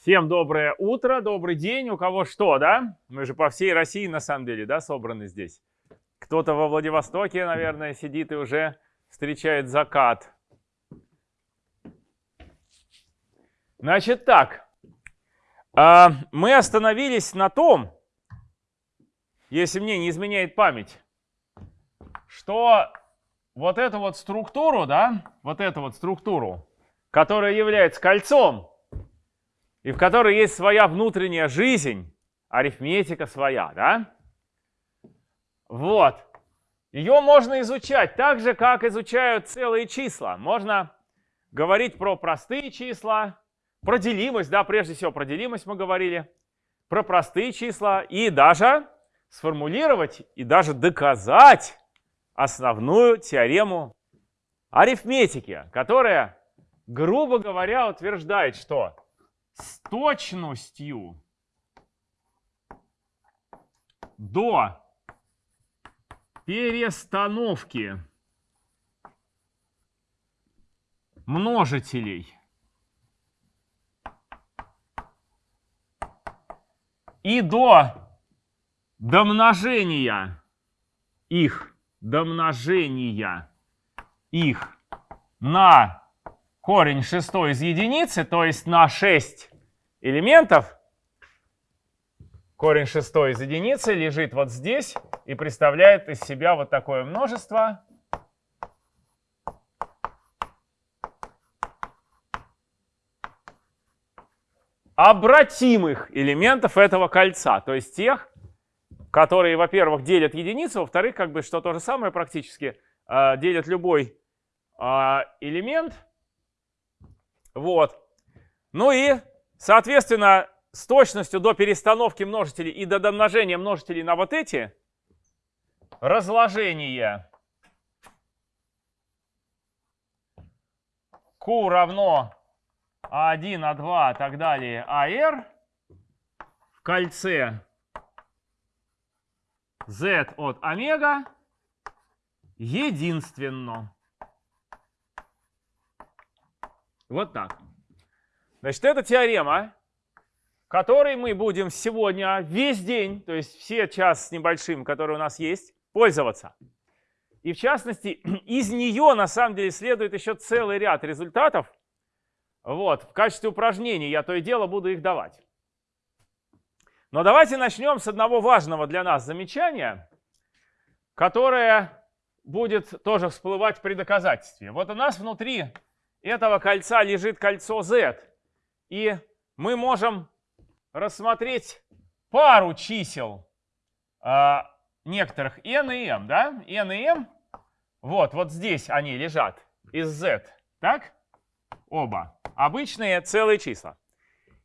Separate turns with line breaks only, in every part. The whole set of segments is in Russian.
Всем доброе утро, добрый день. У кого что, да? Мы же по всей России, на самом деле, да, собраны здесь. Кто-то во Владивостоке, наверное, сидит и уже встречает закат. Значит так, а, мы остановились на том, если мне не изменяет память, что вот эту вот структуру, да, вот эту вот структуру, которая является кольцом, и в которой есть своя внутренняя жизнь, арифметика своя, да? Вот. Ее можно изучать так же, как изучают целые числа. Можно говорить про простые числа, про делимость, да, прежде всего про делимость мы говорили, про простые числа и даже сформулировать и даже доказать основную теорему арифметики, которая, грубо говоря, утверждает, что с точностью до перестановки множителей. И до домножения их, домножения их на корень шестой из единицы, то есть на 6 элементов, корень шестой из единицы лежит вот здесь и представляет из себя вот такое множество. обратимых элементов этого кольца, то есть тех, которые, во-первых, делят единицу, во-вторых, как бы что то же самое практически, э, делят любой э, элемент, вот. Ну и, соответственно, с точностью до перестановки множителей и до домножения множителей на вот эти разложение Q равно А1, А2, и так далее, АР в кольце Z от омега единственно. Вот так. Значит, это теорема, которой мы будем сегодня весь день, то есть все час с небольшим, который у нас есть, пользоваться. И в частности, из нее на самом деле следует еще целый ряд результатов. Вот, в качестве упражнений я то и дело буду их давать. Но давайте начнем с одного важного для нас замечания, которое будет тоже всплывать при доказательстве. Вот у нас внутри этого кольца лежит кольцо Z. И мы можем рассмотреть пару чисел э, некоторых n и m. Да? n и m, вот, вот здесь они лежат из Z. Так? Оба. Обычные целые числа.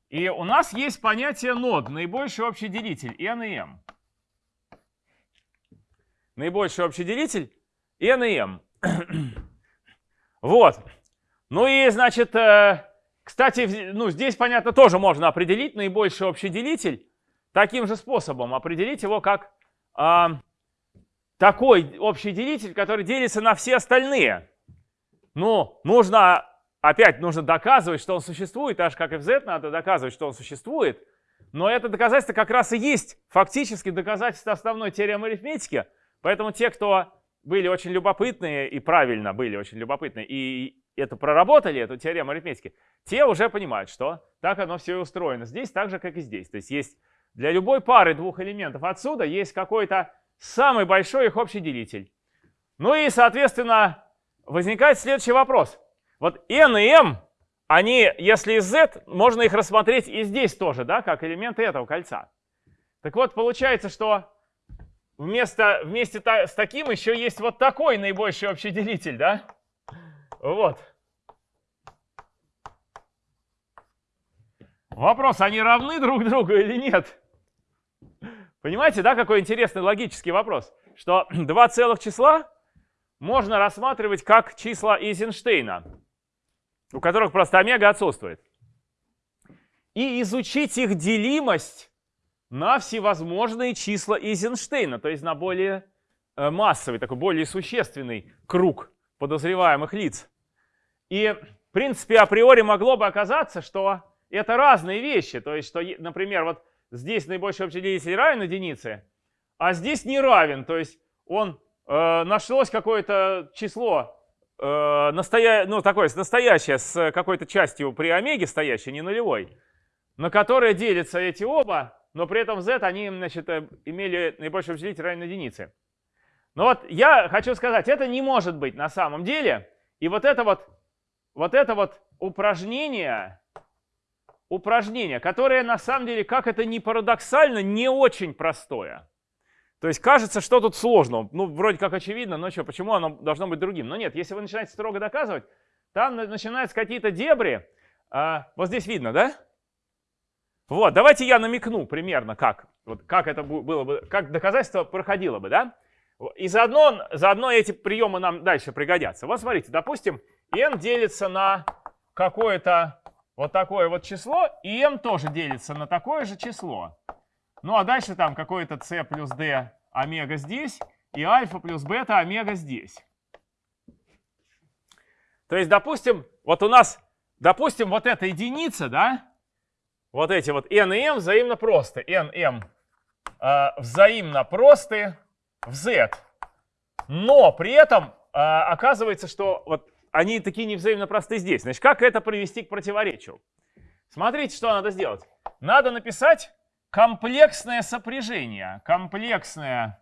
И у нас есть понятие нод, наибольший общий делитель, n и m. Наибольший общий делитель n и m. вот. Ну и, значит, э, кстати, ну, здесь, понятно, тоже можно определить наибольший общий делитель. Таким же способом определить его как э, такой общий делитель, который делится на все остальные. Ну, нужно, опять нужно доказывать, что он существует, аж как и в Z надо доказывать, что он существует. Но это доказательство как раз и есть фактически доказательство основной теоремы арифметики. Поэтому те, кто были очень любопытные и правильно были очень любопытны и это проработали, эту теорему арифметики, те уже понимают, что так оно все и устроено. Здесь так же, как и здесь. То есть есть для любой пары двух элементов отсюда есть какой-то самый большой их общий делитель. Ну и, соответственно, возникает следующий вопрос. Вот n и m, они, если из z, можно их рассмотреть и здесь тоже, да, как элементы этого кольца. Так вот, получается, что вместо, вместе с таким еще есть вот такой наибольший общий делитель, да? Вот. Вопрос, они равны друг другу или нет? Понимаете, да, какой интересный логический вопрос? Что два целых числа можно рассматривать как числа Эйзенштейна, у которых просто омега отсутствует. И изучить их делимость на всевозможные числа Эйзенштейна, то есть на более э, массовый, такой более существенный круг подозреваемых лиц. И, в принципе, априори могло бы оказаться, что это разные вещи. То есть, что, например, вот здесь наибольший общий делитель равен единице, а здесь не равен. То есть он э, нашлось какое-то число, э, настоя... ну, такое, настоящее, с какой-то частью при омеге стоящей, не нулевой, на которое делятся эти оба, но при этом z они значит, э, имели наибольший общий делитель равен единице. Но вот я хочу сказать, это не может быть на самом деле. И вот это вот, вот это вот упражнение, упражнение, которое на самом деле, как это ни парадоксально, не очень простое. То есть кажется, что тут сложно. Ну, вроде как очевидно, но что, почему оно должно быть другим? Но нет, если вы начинаете строго доказывать, там начинаются какие-то дебри. А, вот здесь видно, да? Вот, давайте я намекну примерно, как, вот, как это было бы, как доказательство проходило бы, да? И заодно, заодно эти приемы нам дальше пригодятся. Вот смотрите, допустим, n делится на какое-то вот такое вот число, и m тоже делится на такое же число. Ну а дальше там какое-то c плюс d омега здесь, и альфа плюс бета омега здесь. То есть, допустим, вот у нас, допустим, вот эта единица, да, вот эти вот n и m взаимно просты. n, m э, взаимно просты в z. Но при этом э, оказывается, что вот они такие невзаимно просты здесь. Значит, как это привести к противоречию? Смотрите, что надо сделать. Надо написать комплексное сопряжение. Комплексное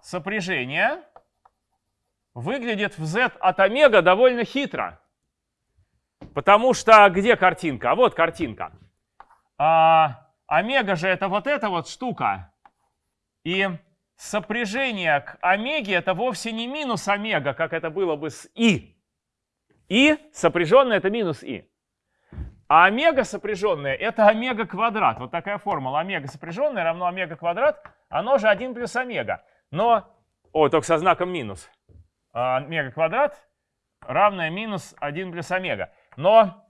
сопряжение выглядит в z от омега довольно хитро. Потому что где картинка? А вот картинка. А, омега же это вот эта вот штука. И сопряжение к омеге это вовсе не минус омега, как это было бы с и. И сопряженное это минус и. А омега сопряженное это омега квадрат. Вот такая формула. Омега сопряженное равно омега квадрат. Оно же 1 плюс омега. Но, о, только со знаком минус. А, омега квадрат равное минус 1 плюс омега. Но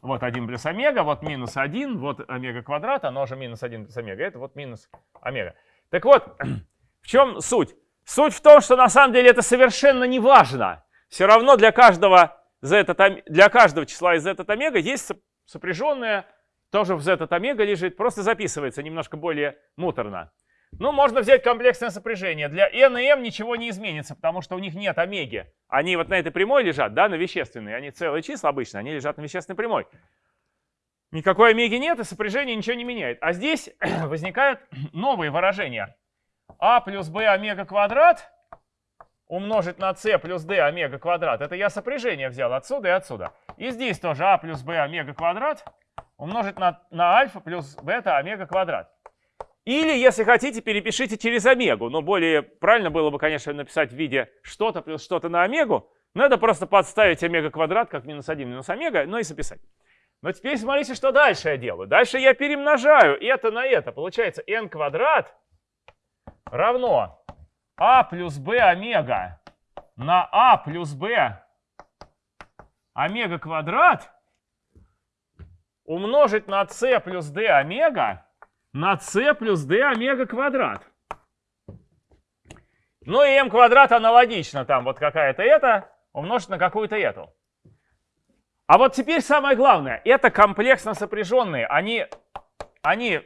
вот 1 плюс омега, вот минус 1, вот омега квадрат, оно же минус 1 плюс омега. Это вот минус омега. Так вот, в чем суть? Суть в том, что на самом деле это совершенно не важно. Все равно для каждого, z, для каждого числа из z от омега есть сопряженное, тоже в z от омега лежит, просто записывается немножко более муторно. Ну, можно взять комплексное сопряжение. Для n и m ничего не изменится, потому что у них нет омеги. Они вот на этой прямой лежат, да, на вещественной. Они целые числа обычно, они лежат на вещественной прямой. Никакой омеги нет, и сопряжение ничего не меняет. А здесь возникают новые выражения. а плюс b омега квадрат умножить на c плюс d омега квадрат. Это я сопряжение взял отсюда и отсюда. И здесь тоже а плюс b омега квадрат умножить на, на альфа плюс бета омега квадрат. Или, если хотите, перепишите через омегу. Но более правильно было бы, конечно, написать в виде что-то плюс что-то на омегу. Это просто подставить омега квадрат как минус 1 минус омега, ну и записать. Но теперь смотрите, что дальше я делаю. Дальше я перемножаю это на это. Получается n квадрат равно а плюс b омега на а плюс b омега квадрат умножить на c плюс d омега на c плюс d омега квадрат. Ну и m квадрат аналогично, там вот какая-то это умножить на какую-то эту. А вот теперь самое главное, это комплексно сопряженные. Они, они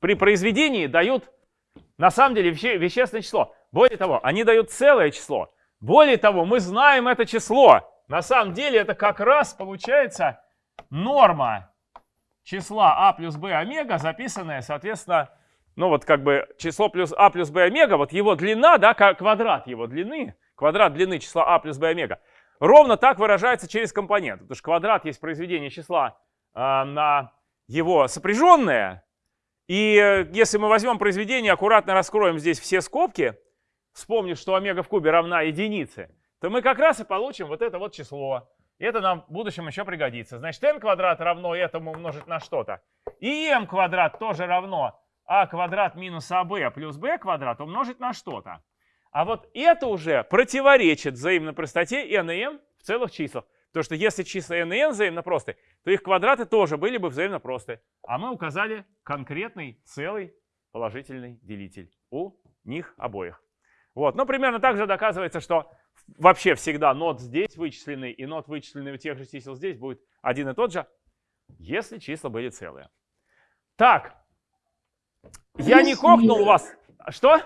при произведении дают на самом деле веще, вещественное число. Более того, они дают целое число. Более того, мы знаем это число. На самом деле это как раз получается норма числа а плюс b омега, записанная, соответственно, ну вот как бы число плюс а плюс b омега, вот его длина, да, квадрат его длины, квадрат длины числа а плюс b омега. Ровно так выражается через компонент. Потому что квадрат есть произведение числа э, на его сопряженное. И э, если мы возьмем произведение, аккуратно раскроем здесь все скобки, вспомнив, что омега в кубе равна единице, то мы как раз и получим вот это вот число. И это нам в будущем еще пригодится. Значит, n квадрат равно этому умножить на что-то. И m квадрат тоже равно а квадрат минус аб плюс b квадрат умножить на что-то. А вот это уже противоречит взаимной простоте n и m в целых числах. Потому что если числа n и n взаимно просты, то их квадраты тоже были бы взаимно просты. А мы указали конкретный целый положительный делитель у них обоих. Вот. Но примерно так же доказывается, что вообще всегда нот здесь вычисленный и нот вычисленный у тех же чисел здесь будет один и тот же, если числа были целые. Так, я не кокнул вас. Что?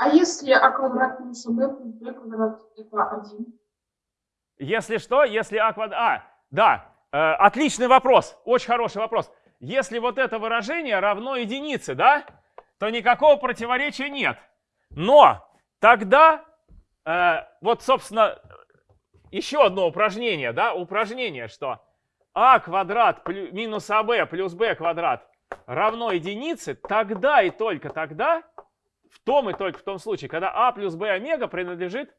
А если а квадрат минус б плюс b квадрат это 1?
Если что, если а квадрат... А, да, э, отличный вопрос, очень хороший вопрос. Если вот это выражение равно единице, да, то никакого противоречия нет. Но тогда, э, вот, собственно, еще одно упражнение, да, упражнение, что а квадрат минус аб плюс b квадрат равно единице, тогда и только тогда, в том и только в том случае, когда а плюс b омега принадлежит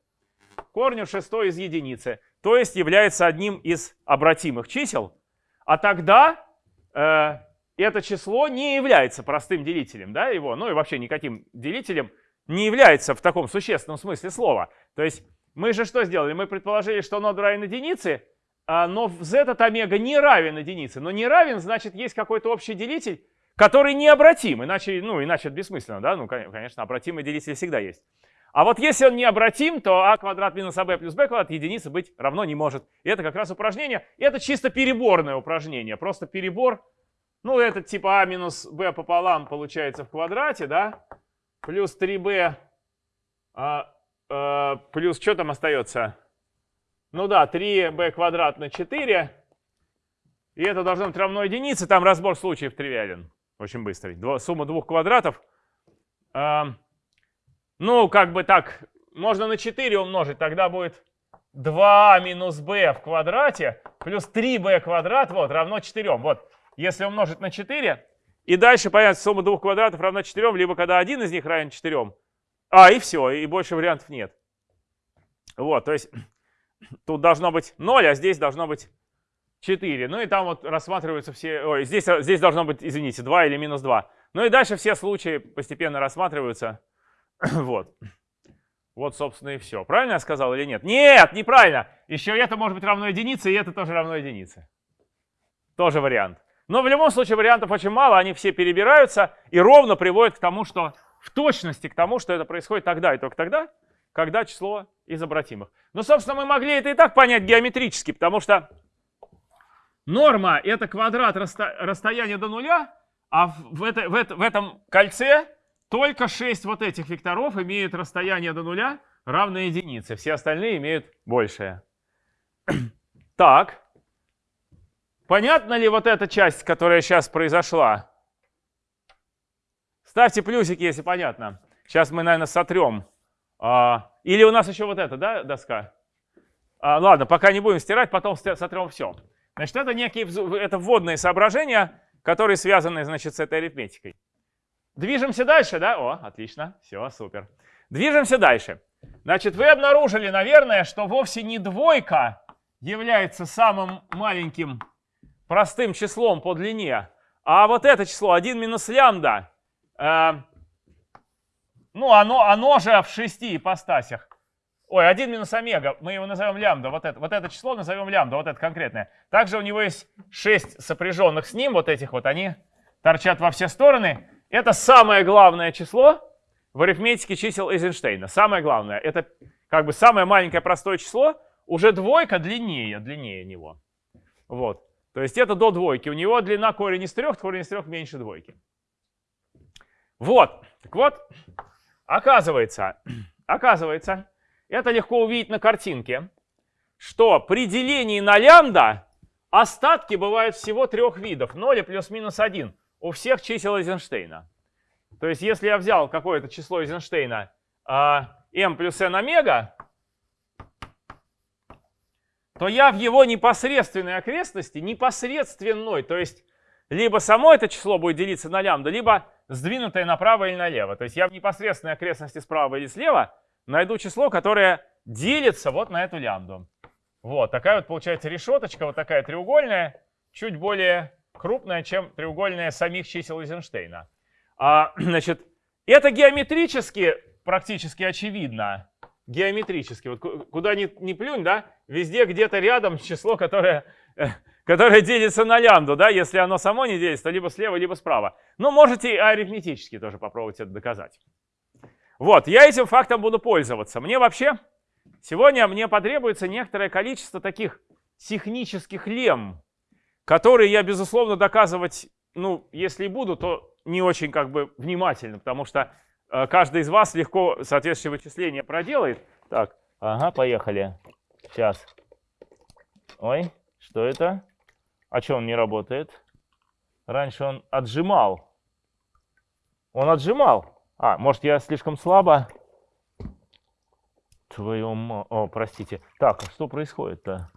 корню шестой из единицы, то есть является одним из обратимых чисел, а тогда э, это число не является простым делителем, да, его, ну и вообще никаким делителем не является в таком существенном смысле слова. То есть мы же что сделали? Мы предположили, что нод равен единице, а, но z этот омега не равен единице. Но не равен, значит, есть какой-то общий делитель, который необратим. Иначе, ну, иначе это бессмысленно, да? Ну, кон- конечно, обратимый делитель всегда есть. А вот если он необратим, то а квадрат минус аб плюс b квадрат единицы быть равно не может. И это как раз упражнение. Это чисто переборное упражнение. Просто перебор. Ну, это типа а минус b пополам получается в квадрате, да? Плюс 3b а, а, плюс что там остается? Ну да, 3b квадрат на 4. И это должно быть равно единице. Там разбор случаев тривиален. Очень быстрый. Дво- сумма двух квадратов. Ам, ну, как бы так, можно на 4 умножить. Тогда будет 2 минус b в квадрате плюс 3b квадрат вот, равно 4. Вот, если умножить на 4, и дальше, понятно, сумма двух квадратов равна 4, либо когда один из них равен 4. А, и все, и больше вариантов нет. Вот, то есть тут должно быть 0, а здесь должно быть 4. Ну и там вот рассматриваются все... Ой, здесь, здесь должно быть, извините, 2 или минус 2. Ну и дальше все случаи постепенно рассматриваются. Вот. Вот, собственно, и все. Правильно я сказал или нет? Нет, неправильно. Еще это может быть равно единице, и это тоже равно единице. Тоже вариант. Но в любом случае вариантов очень мало, они все перебираются и ровно приводят к тому, что в точности к тому, что это происходит тогда и только тогда, когда число из обратимых. Ну, собственно, мы могли это и так понять геометрически, потому что норма — это квадрат расто- расстояния до нуля, а в, это- в это- в этом кольце только 6 вот этих векторов имеют расстояние до нуля равное единице. Все остальные имеют большее. Так. Понятна ли вот эта часть, которая сейчас произошла? Ставьте плюсики, если понятно. Сейчас мы, наверное, сотрем. А, или у нас еще вот эта, да, доска? А, ладно, пока не будем стирать, потом сотрем все. Значит, это некие это вводные соображения, которые связаны, значит, с этой арифметикой. Движемся дальше, да? О, отлично, все, супер. Движемся дальше. Значит, вы обнаружили, наверное, что вовсе не двойка является самым маленьким простым числом по длине, а вот это число 1 минус лямбда, э, ну, оно, оно же в шести ипостасях. Ой, 1 минус омега, мы его назовем лямбда, вот это, вот это число назовем лямбда, вот это конкретное. Также у него есть 6 сопряженных с ним, вот этих вот, они торчат во все стороны. Это самое главное число в арифметике чисел Эйзенштейна. Самое главное, это как бы самое маленькое простое число, уже двойка длиннее, длиннее него. Вот. То есть это до двойки. У него длина корень из трех, корень из трех меньше двойки. Вот. Так вот, оказывается, оказывается, это легко увидеть на картинке, что при делении на лямбда остатки бывают всего трех видов. 0 плюс-минус 1 у всех чисел Эйзенштейна. То есть если я взял какое-то число Эйзенштейна а, m плюс n омега, то я в его непосредственной окрестности, непосредственной, то есть либо само это число будет делиться на лямбда, либо сдвинутое направо или налево. То есть я в непосредственной окрестности справа или слева найду число, которое делится вот на эту лямбду. Вот, такая вот получается решеточка, вот такая треугольная, чуть более крупная, чем треугольная самих чисел Эйзенштейна. А, значит, это геометрически практически очевидно. Геометрически. Вот ку- куда ни, ни плюнь, да, везде где-то рядом число, которое, которое делится на лямбду, да, если оно само не делится, то либо слева, либо справа. Но можете арифметически тоже попробовать это доказать. Вот, я этим фактом буду пользоваться. Мне вообще, сегодня мне потребуется некоторое количество таких технических лем, которые я, безусловно, доказывать, ну, если и буду, то не очень как бы внимательно, потому что э, каждый из вас легко соответствующее вычисление проделает. Так, ага, поехали. Сейчас. Ой, что это? А что он не работает? Раньше он отжимал. Он отжимал. А, может я слишком слабо? Твою ма... О, простите. Так, а что происходит-то?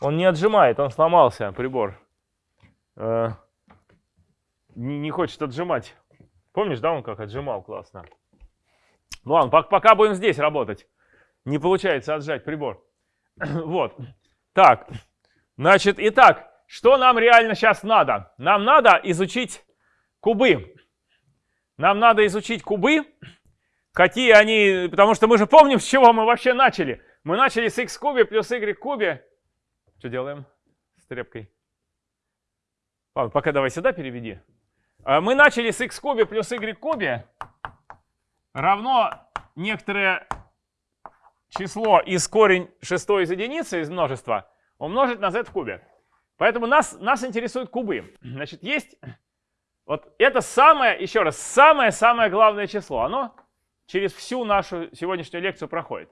Он не отжимает, он сломался, прибор. Э, не, не хочет отжимать. Помнишь, да, он как отжимал классно? Ну ладно, пока, пока будем здесь работать. Не получается отжать прибор. вот. Так, значит, итак, что нам реально сейчас надо? Нам надо изучить кубы. Нам надо изучить кубы, какие они, потому что мы же помним, с чего мы вообще начали. Мы начали с x кубе плюс y кубе. Что делаем с трепкой? Ладно, пока давай сюда переведи. А, мы начали с x кубе плюс y кубе равно некоторое число из корень шестой из единицы, из множества, умножить на z в кубе. Поэтому нас, нас интересуют кубы. Значит, есть вот это самое, еще раз, самое-самое главное число. Оно через всю нашу сегодняшнюю лекцию проходит.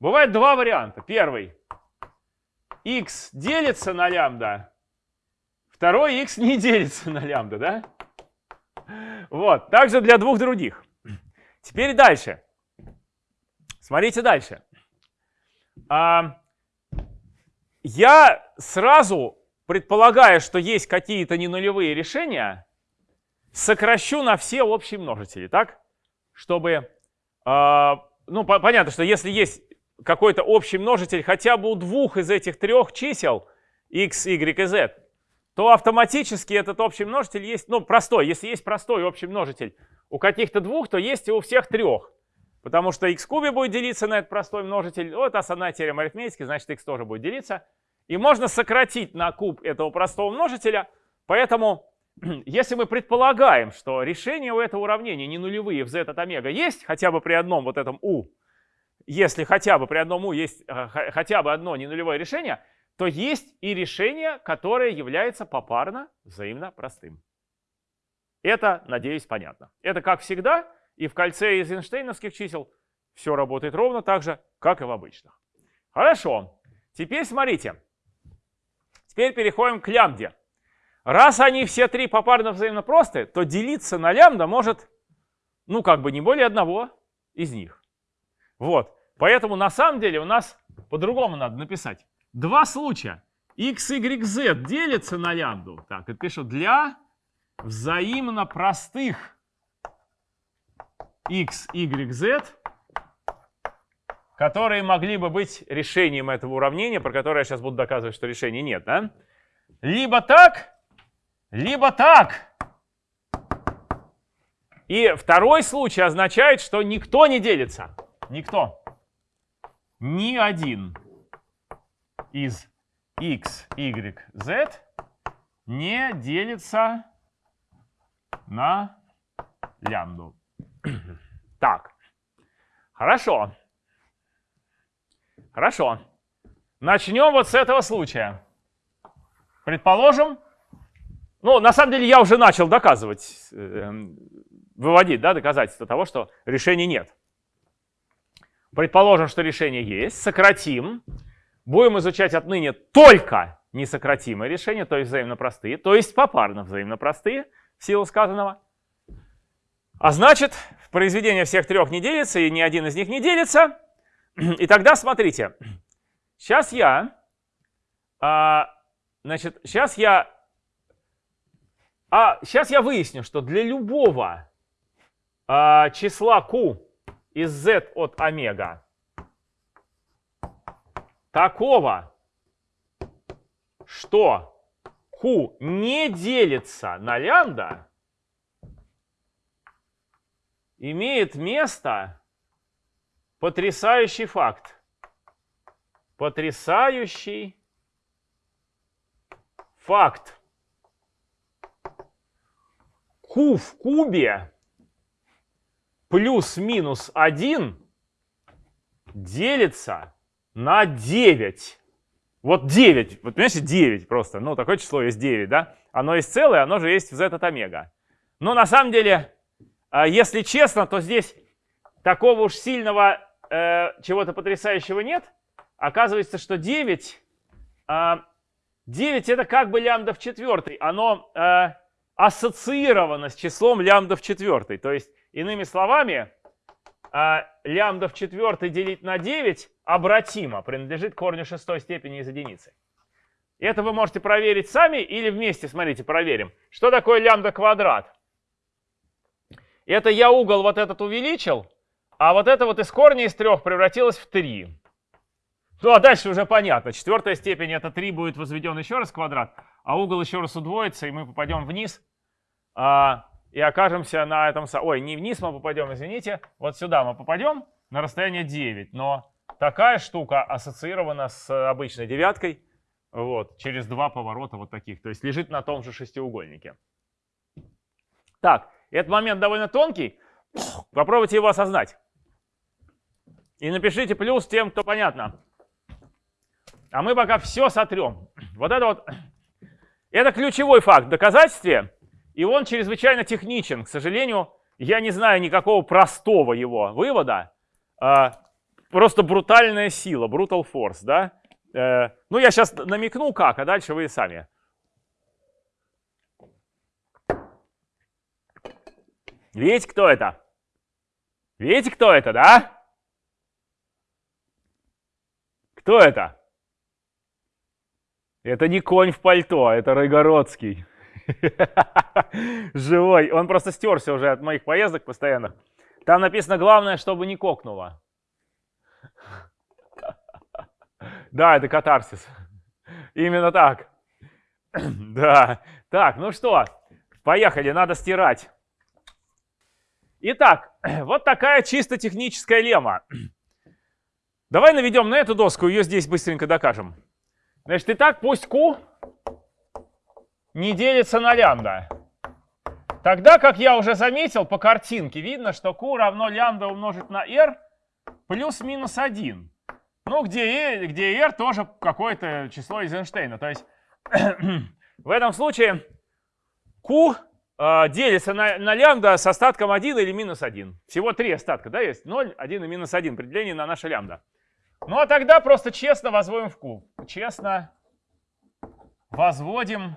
Бывает два варианта. Первый. x делится на лямбда. Второй x не делится на лямбда, да? Вот. Также для двух других. Теперь дальше. Смотрите дальше. А, я сразу, предполагая, что есть какие-то ненулевые решения, сокращу на все общие множители, так? Чтобы, э, ну, по понятно, что если есть какой-то общий множитель хотя бы у двух из этих трех чисел, x, y и z, то автоматически этот общий множитель есть, ну, простой. Если есть простой общий множитель у каких-то двух, то есть и у всех трех. Потому что x кубе будет делиться на этот простой множитель. Вот основная теорема арифметики, значит, x тоже будет делиться. И можно сократить на куб этого простого множителя. Поэтому если мы предполагаем, что решение у этого уравнения не нулевые в z от омега есть хотя бы при одном вот этом u, если хотя бы при одном u есть э, хотя бы одно не нулевое решение, то есть и решение, которое является попарно взаимно простым. Это, надеюсь, понятно. Это, как всегда, и в кольце из Эйнштейновских чисел все работает ровно так же, как и в обычных. Хорошо. Теперь смотрите. Теперь переходим к лямбде. Раз они все три попарно взаимно просты, то делиться на лямбда может, ну, как бы не более одного из них. Вот. Поэтому на самом деле у нас по-другому надо написать. Два случая. x, y, z делится на лямбду. Так, это пишу для взаимно простых x, y, z, которые могли бы быть решением этого уравнения, про которое я сейчас буду доказывать, что решения нет. Да? Либо так, либо так. И второй случай означает, что никто не делится. Никто. Ни один из x, y, z не делится на лямбду. Так, хорошо. Хорошо. Начнем вот с этого случая. Предположим, ну, на самом деле я уже начал доказывать, эм, выводить да, доказательства того, что решения нет. Предположим, что решение есть, сократим. Будем изучать отныне только несократимые решения, то есть взаимно простые, то есть попарно взаимно простые, в силу сказанного. А значит, произведение всех трех не делится, и ни один из них не делится. И тогда смотрите, сейчас я, а, значит, сейчас я а сейчас я выясню, что для любого а, числа q из z от омега такого, что q не делится на лямбда, имеет место потрясающий факт. Потрясающий факт q в кубе плюс-минус 1 делится на 9. Вот 9, вот понимаете, 9 просто, ну такое число есть 9, да? Оно есть целое, оно же есть в z от омега. Но на самом деле, а, если честно, то здесь такого уж сильного э, чего-то потрясающего нет. Оказывается, что 9, 9 а, это как бы лямбда в четвертой. Оно э, ассоциировано с числом лямбда в четвертой. То есть, иными словами, э, лямбда в четвертой делить на 9 обратимо, принадлежит корню шестой степени из единицы. Это вы можете проверить сами или вместе, смотрите, проверим. Что такое лямбда квадрат? Это я угол вот этот увеличил, а вот это вот из корня из трех превратилось в 3. Ну а дальше уже понятно. Четвертая степень это 3 будет возведен еще раз квадрат, а угол еще раз удвоится, и мы попадем вниз. А, и окажемся на этом... Ой, не вниз мы попадем, извините. Вот сюда мы попадем на расстояние 9. Но такая штука ассоциирована с обычной девяткой. Вот, через два поворота вот таких. То есть лежит на том же шестиугольнике. Так, этот момент довольно тонкий. Попробуйте его осознать. И напишите плюс тем, кто понятно. А мы пока все сотрем. Вот это вот, это ключевой факт в доказательстве. И он чрезвычайно техничен. К сожалению, я не знаю никакого простого его вывода. А, просто брутальная сила, brutal force, да? Э, ну, я сейчас намекну как, а дальше вы сами. Видите, кто это? Видите, кто это, да? Кто это? Это не конь в пальто, это Ройгородский. Живой. Он просто стерся уже от моих поездок постоянных. Там написано, главное, чтобы не кокнуло. Да, это катарсис. Именно так. Да. Так, ну что, поехали, надо стирать. Итак, вот такая чисто техническая лема. Давай наведем на эту доску, ее здесь быстренько докажем. Значит, и так пусть Q не делится на лямбда. Тогда, как я уже заметил по картинке, видно, что Q равно лямбда умножить на R плюс-минус 1. Ну, где, где R тоже какое-то число из Эйнштейна. То есть в этом случае Q э, делится на, на лямбда с остатком 1 или минус 1. Всего три остатка, да, есть? 0, 1 и минус 1. Определение на наше лямбда. Ну, а тогда просто честно возводим в куб. Честно возводим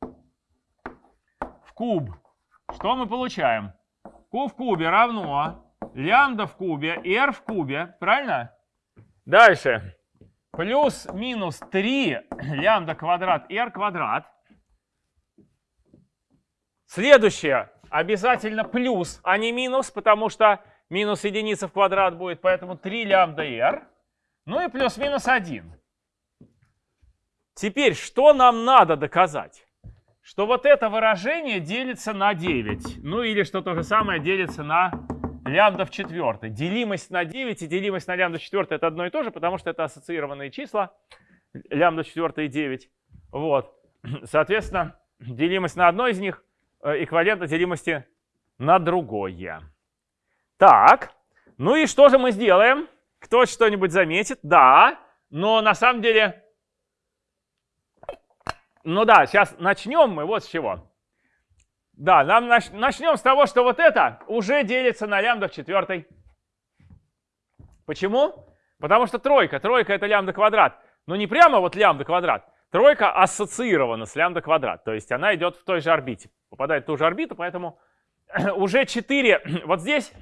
в куб. Что мы получаем? Q в кубе равно лямбда в кубе, r в кубе. Правильно? Дальше. Плюс-минус 3 лямбда квадрат r квадрат. Следующее. Обязательно плюс, а не минус, потому что минус единица в квадрат будет, поэтому 3 лямбда r. Ну и плюс-минус 1. Теперь, что нам надо доказать? Что вот это выражение делится на 9. Ну или что то же самое делится на лямбда в четвертой. Делимость на 9 и делимость на лямбда в четвертой это одно и то же, потому что это ассоциированные числа. Лямбда в четвертой и 9. Вот. Соответственно, делимость на одно из них э, эквивалентна делимости на другое. Так, ну и что же мы сделаем? Кто что-нибудь заметит? Да, но на самом деле... Ну да, сейчас начнем мы вот с чего. Да, нам нач начнем с того, что вот это уже делится на лямбда в четвертой. Почему? Потому что тройка. Тройка это лямбда квадрат. Но не прямо вот лямбда квадрат. Тройка ассоциирована с лямбда квадрат. То есть она идет в той же орбите. Попадает в ту же орбиту, поэтому уже 4... Вот здесь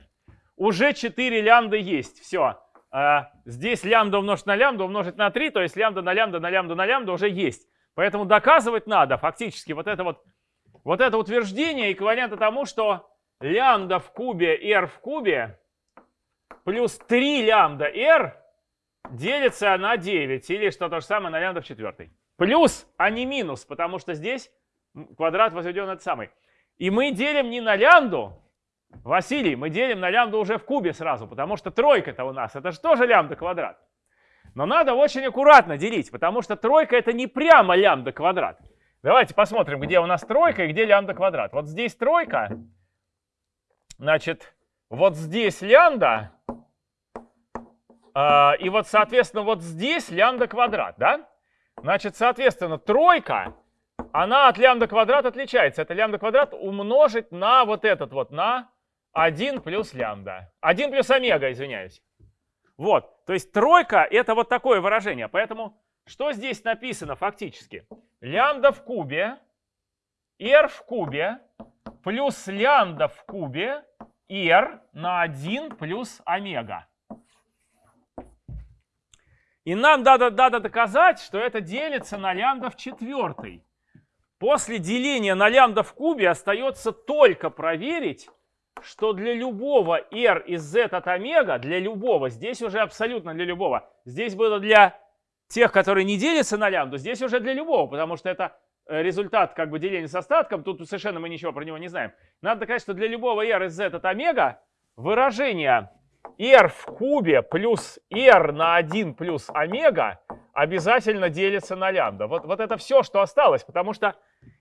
уже 4 лямбда есть. Все. А, здесь лямбда умножить на лямбда умножить на 3, то есть лямбда на лямбда на лямбда на лямбда уже есть. Поэтому доказывать надо фактически вот это вот вот это утверждение эквивалентно тому, что лямбда в кубе r в кубе плюс 3 лямбда r делится на 9, или что то же самое на лямбда в четвертой. Плюс, а не минус, потому что здесь квадрат возведен этот самый. И мы делим не на лямбду, Василий, мы делим на лямбду уже в кубе сразу, потому что тройка-то у нас, это же тоже лямбда квадрат. Но надо очень аккуратно делить, потому что тройка это не прямо лямбда квадрат. Давайте посмотрим, где у нас тройка и где лямбда квадрат. Вот здесь тройка. Значит, вот здесь лямбда, А, и вот, соответственно, вот здесь лямбда квадрат, да? Значит, соответственно, тройка, она от лямбда квадрат отличается. Это лямбда квадрат умножить на вот этот вот, на 1 плюс лямбда. 1 плюс омега, извиняюсь. Вот, то есть тройка это вот такое выражение. Поэтому что здесь написано фактически? Лямбда в кубе, r в кубе, плюс лямбда в кубе, r на 1 плюс омега. И нам надо, надо доказать, что это делится на лямбда в четвертой. После деления на лямбда в кубе остается только проверить, что для любого r из z от омега, для любого, здесь уже абсолютно для любого, здесь было для тех, которые не делятся на лямбду, здесь уже для любого, потому что это э, результат как бы деления с остатком, тут совершенно мы ничего про него не знаем. Надо доказать, что для любого r из z от омега выражение r в кубе плюс r на 1 плюс омега обязательно делится на лямбда. Вот, вот это все, что осталось, потому что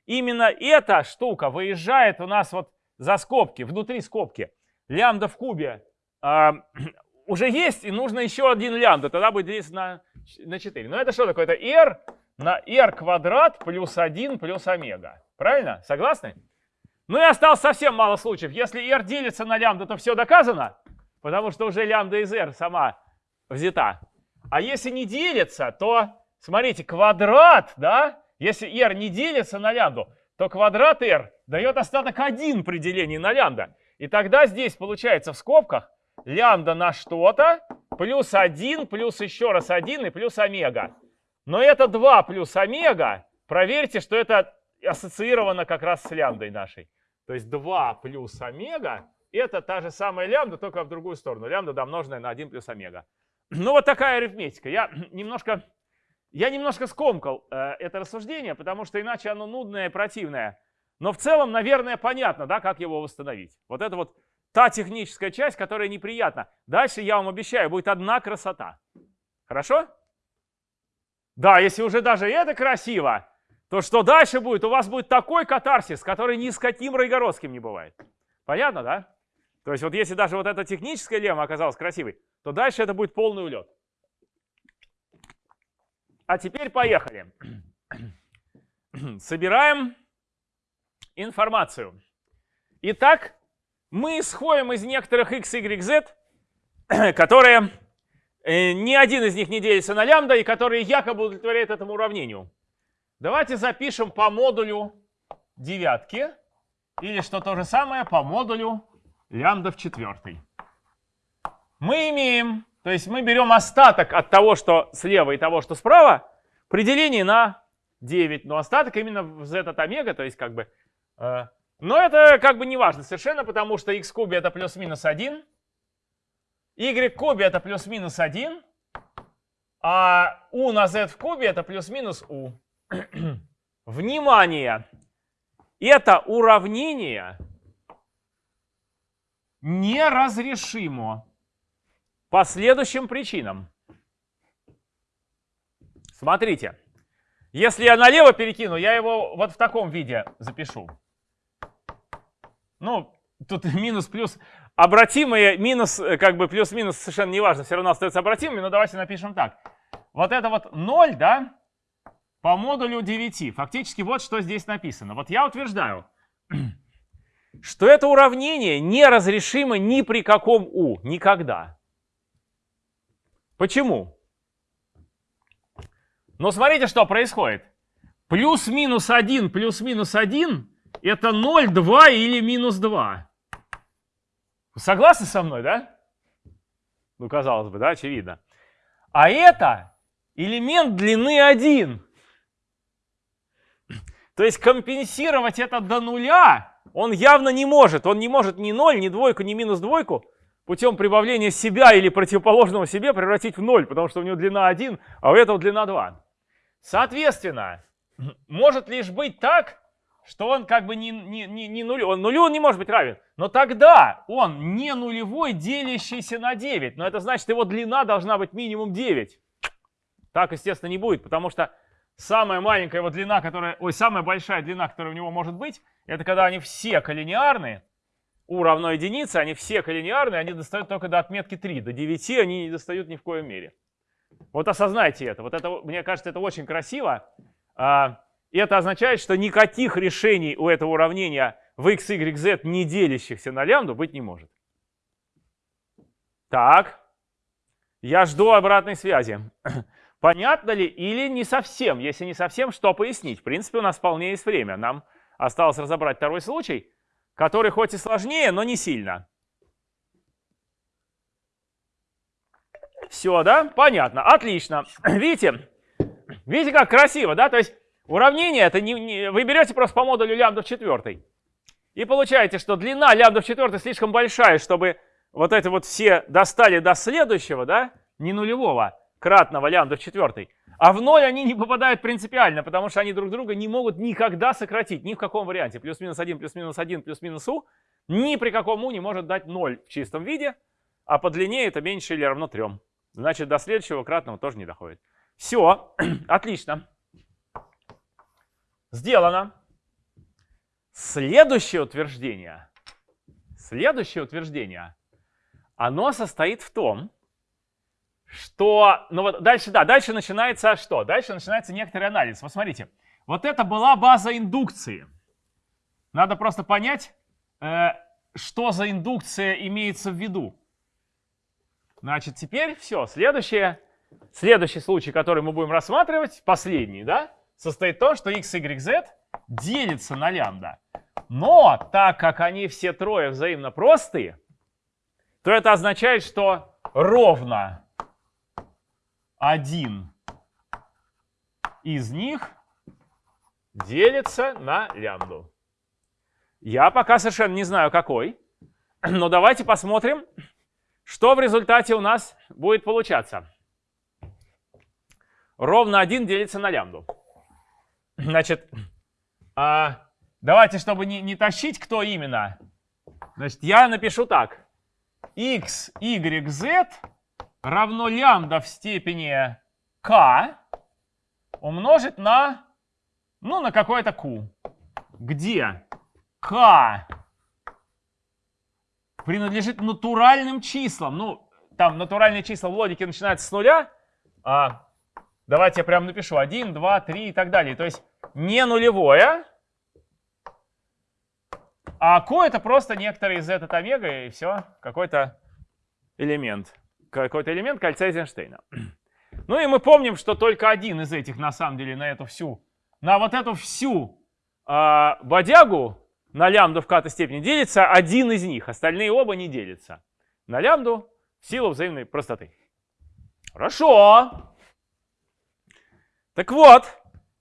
именно эта штука выезжает у нас вот за скобки, внутри скобки. Лямбда в кубе э, уже есть, и нужно еще один лямбда, тогда будет делиться на, на 4. Но это что такое? Это r на r квадрат плюс 1 плюс омега. Правильно? Согласны? Ну и осталось совсем мало случаев. Если r делится на лямбда, то все доказано, потому что уже лямбда из r сама взята. А если не делится, то, смотрите, квадрат, да, если r не делится на лямбду, то квадрат r дает остаток 1 при делении на лямбда. И тогда здесь получается в скобках лямбда на что-то плюс 1 плюс еще раз 1 и плюс омега. Но это 2 плюс омега. Проверьте, что это ассоциировано как раз с лямбдой нашей. То есть 2 плюс омега это та же самая лямбда, только в другую сторону. Лямбда домноженная на 1 плюс омега. Ну вот такая арифметика. Я немножко, я немножко скомкал э, это рассуждение, потому что иначе оно нудное и противное. Но в целом, наверное, понятно, да, как его восстановить. Вот это вот та техническая часть, которая неприятна. Дальше, я вам обещаю, будет одна красота. Хорошо? Да, если уже даже это красиво, то что дальше будет? У вас будет такой катарсис, который ни с каким Райгородским не бывает. Понятно, да? То есть вот если даже вот эта техническая лемма оказалась красивой, то дальше это будет полный улет. А теперь поехали. Собираем информацию. Итак, мы исходим из некоторых x, y, z, которые э, ни один из них не делится на лямбда и которые якобы удовлетворяют этому уравнению. Давайте запишем по модулю девятки или что то же самое по модулю лямбда в четвертой. Мы имеем, то есть мы берем остаток от того, что слева и того, что справа, при делении на 9. Но остаток именно в z от омега, то есть как бы Э, но это как бы не важно совершенно, потому что x кубе это плюс-минус 1, y кубе это плюс-минус 1, а u на z в кубе это плюс-минус u. Внимание! Это уравнение неразрешимо по следующим причинам. Смотрите, если я налево перекину, я его вот в таком виде запишу. Ну, тут минус-плюс. Обратимые минус, э, как бы плюс-минус совершенно не важно, все равно остается обратимыми, но давайте напишем так. Вот это вот 0, да, по модулю 9. Фактически вот что здесь написано. Вот я утверждаю, что это уравнение неразрешимо ни при каком u, никогда. Почему? Ну, смотрите, что происходит. Плюс-минус 1, плюс-минус 1 это 0, 2 или минус 2. согласны со мной, да? Ну, казалось бы, да, очевидно. А это элемент длины 1. То есть компенсировать это до нуля он явно не может. Он не может ни 0, ни двойку, ни минус двойку путем прибавления себя или противоположного себе превратить в 0, потому что у него длина 1, а у этого длина 2. Соответственно, может лишь быть так, что он как бы не, не, не, не нулю, он нулю он не может быть равен. Но тогда он не нулевой, делящийся на 9. Но это значит, его длина должна быть минимум 9. Так, естественно, не будет, потому что самая маленькая его длина, которая, ой, самая большая длина, которая у него может быть, это когда они все коллинеарные. U равно единице, они все коллинеарные, они достают только до отметки 3. До 9 они не достают ни в коем мере. Вот осознайте это. Вот это, мне кажется, это очень красиво. А, и это означает, что никаких решений у этого уравнения в x, y, z, не делящихся на лямбду, быть не может. Так, я жду обратной связи. Понятно ли или не совсем? Если не совсем, что пояснить? В принципе, у нас вполне есть время. Нам осталось разобрать второй случай, который хоть и сложнее, но не сильно. Все, да? Понятно. Отлично. Видите? Видите, как красиво, да? То есть уравнение это не, не, вы берете просто по модулю лямбда в четвертой. И получаете, что длина лямбда в четвертой слишком большая, чтобы вот эти вот все достали до следующего, да, не нулевого, кратного лямбда в четвертой. А в ноль они не попадают принципиально, потому что они друг друга не могут никогда сократить, ни в каком варианте. Плюс-минус 1, плюс-минус 1, плюс-минус у, ни при каком у не может дать 0 в чистом виде, а по длине это меньше или равно 3. Значит, до следующего кратного тоже не доходит. Все, отлично. Сделано. Следующее утверждение, следующее утверждение, оно состоит в том, что, ну вот дальше, да, дальше начинается что? Дальше начинается некоторый анализ. Вот смотрите, вот это была база индукции. Надо просто понять, э, что за индукция имеется в виду. Значит, теперь все, следующее, следующий случай, который мы будем рассматривать, последний, да, состоит в том, что x, y, z делится на лямбда. Но так как они все трое взаимно простые, то это означает, что ровно один из них делится на лямбду. Я пока совершенно не знаю, какой. Но давайте посмотрим, что в результате у нас будет получаться. Ровно 1 делится на лямбду. Значит, а, давайте, чтобы не, не тащить, кто именно. Значит, я напишу так. x, y, z равно лямбда в степени k умножить на, ну, на какое-то q, где k принадлежит натуральным числам. Ну, там натуральные числа в логике начинаются с нуля. А, давайте я прям напишу 1, 2, 3 и так далее. То есть не нулевое, а q это просто некоторый z от омега и все, какой-то элемент какой-то элемент кольца Эйзенштейна. Ну и мы помним, что только один из этих, на самом деле, на эту всю, на вот эту всю э, бодягу, на лямбду в ката степени делится один из них, остальные оба не делятся. На лямбду в силу взаимной простоты. Хорошо. Так вот,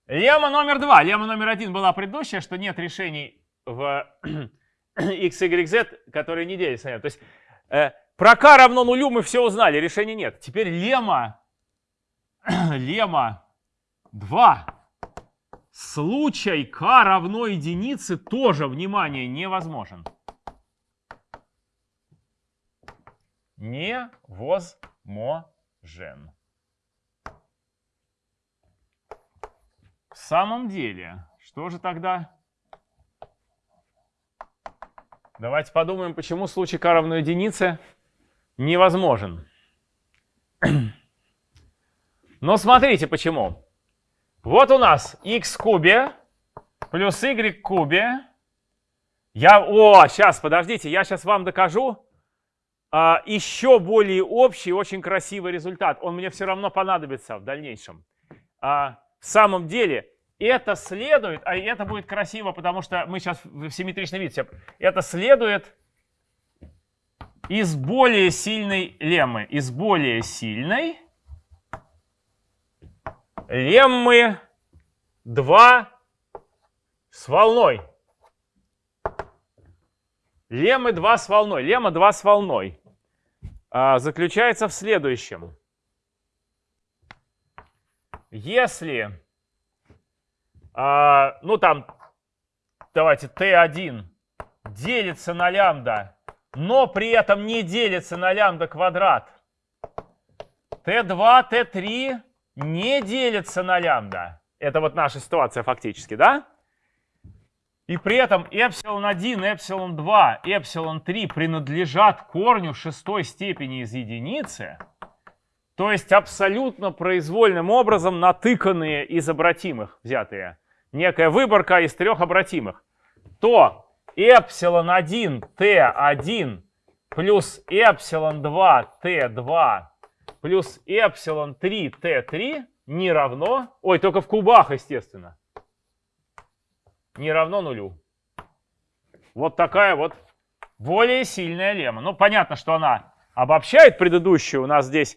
лемма номер два. Лемма номер один была предыдущая, что нет решений в x, y, z, которые не делятся. То есть э, про k равно нулю мы все узнали, решения нет. Теперь лемма, лемма 2. Случай k равно единице тоже, внимание, невозможен. Невозможен. В самом деле, что же тогда? Давайте подумаем, почему случай k равно единице невозможен. Но смотрите почему. Вот у нас x кубе плюс y кубе. Я, о, сейчас, подождите, я сейчас вам докажу а, еще более общий, очень красивый результат. Он мне все равно понадобится в дальнейшем. А, в самом деле, это следует, а это будет красиво, потому что мы сейчас в симметричном виде. Это следует из более сильной леммы. Из более сильной леммы 2 с волной. Леммы 2 с волной. Лемма 2 с волной а, заключается в следующем. Если, а, ну там, давайте, t1 делится на лямбда но при этом не делится на лямбда квадрат. Т2, Т3 не делится на лямбда. Это вот наша ситуация фактически, да? и при этом эпсилон 1, эпсилон 2, эпсилон 3 принадлежат корню шестой степени из единицы, то есть абсолютно произвольным образом натыканные из обратимых взятые, некая выборка из трех обратимых, то эпсилон 1 t1 плюс эпсилон 2 t2 плюс эпсилон 3 t3 не равно, ой, только в кубах, естественно, не равно нулю. Вот такая вот более сильная лемма. Ну, понятно, что она обобщает предыдущую. У нас здесь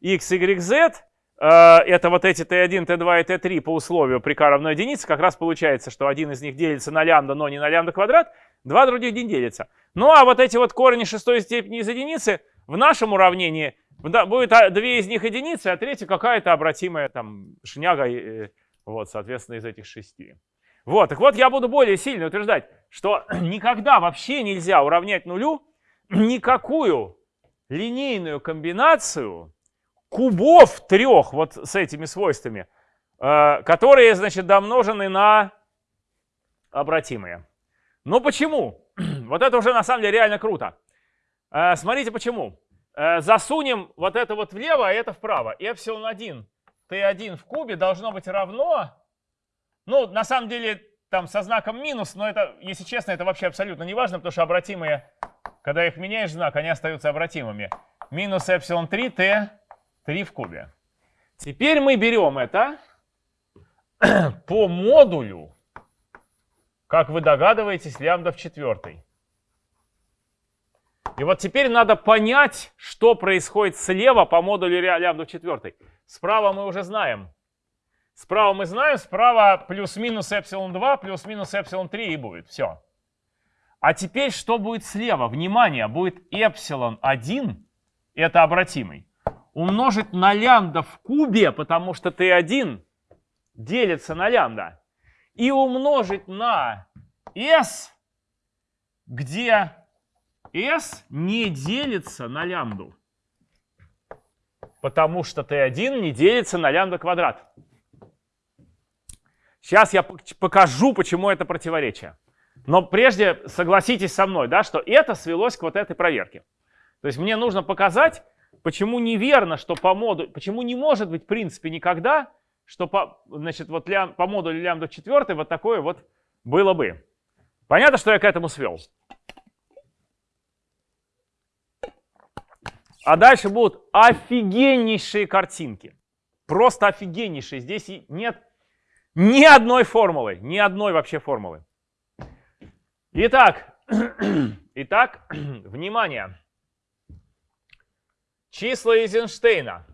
x, y, z. Э, это вот эти t1, t2 и t3 по условию при k равно единице. Как раз получается, что один из них делится на лямбда, но не на лямбда квадрат. Два других не делятся. Ну, а вот эти вот корни шестой степени из единицы в нашем уравнении будет а, две из них единицы, а третья какая-то обратимая там шняга, э, вот, соответственно, из этих шести. Вот, так вот я буду более сильно утверждать, что никогда вообще нельзя уравнять нулю никакую линейную комбинацию кубов трех вот с этими свойствами, э, которые, значит, домножены на обратимые. Ну почему? Вот это уже на самом деле реально круто. Э, смотрите почему. Э, засунем вот это вот влево, а это вправо. Эпсилон 1 t1 в кубе должно быть равно ну, на самом деле, там со знаком минус, но это, если честно, это вообще абсолютно не важно, потому что обратимые, когда их меняешь знак, они остаются обратимыми. Минус эпсилон 3 t 3 в кубе. Теперь мы берем это по модулю, как вы догадываетесь, лямбда в четвертой. И вот теперь надо понять, что происходит слева по модулю лямбда в четвертой. Справа мы уже знаем. Справа мы знаем, справа плюс-минус эпсилон 2, плюс-минус эпсилон 3 и будет. Все. А теперь что будет слева? Внимание, будет эпсилон 1, это обратимый, умножить на лямбда в кубе, потому что t1 делится на лямбда, и умножить на s, где s не делится на лямбду, потому что t1 не делится на лямбда квадрат. Сейчас я покажу, почему это противоречие. Но прежде согласитесь со мной, да, что это свелось к вот этой проверке. То есть мне нужно показать, почему неверно, что по модулю, почему не может быть в принципе никогда, что по, значит, вот лям, по модулю лямбда 4 вот такое вот было бы. Понятно, что я к этому свел? А дальше будут офигеннейшие картинки. Просто офигеннейшие. Здесь нет ни одной формулы, ни одной вообще формулы. Итак, итак, внимание. Числа Эйзенштейна.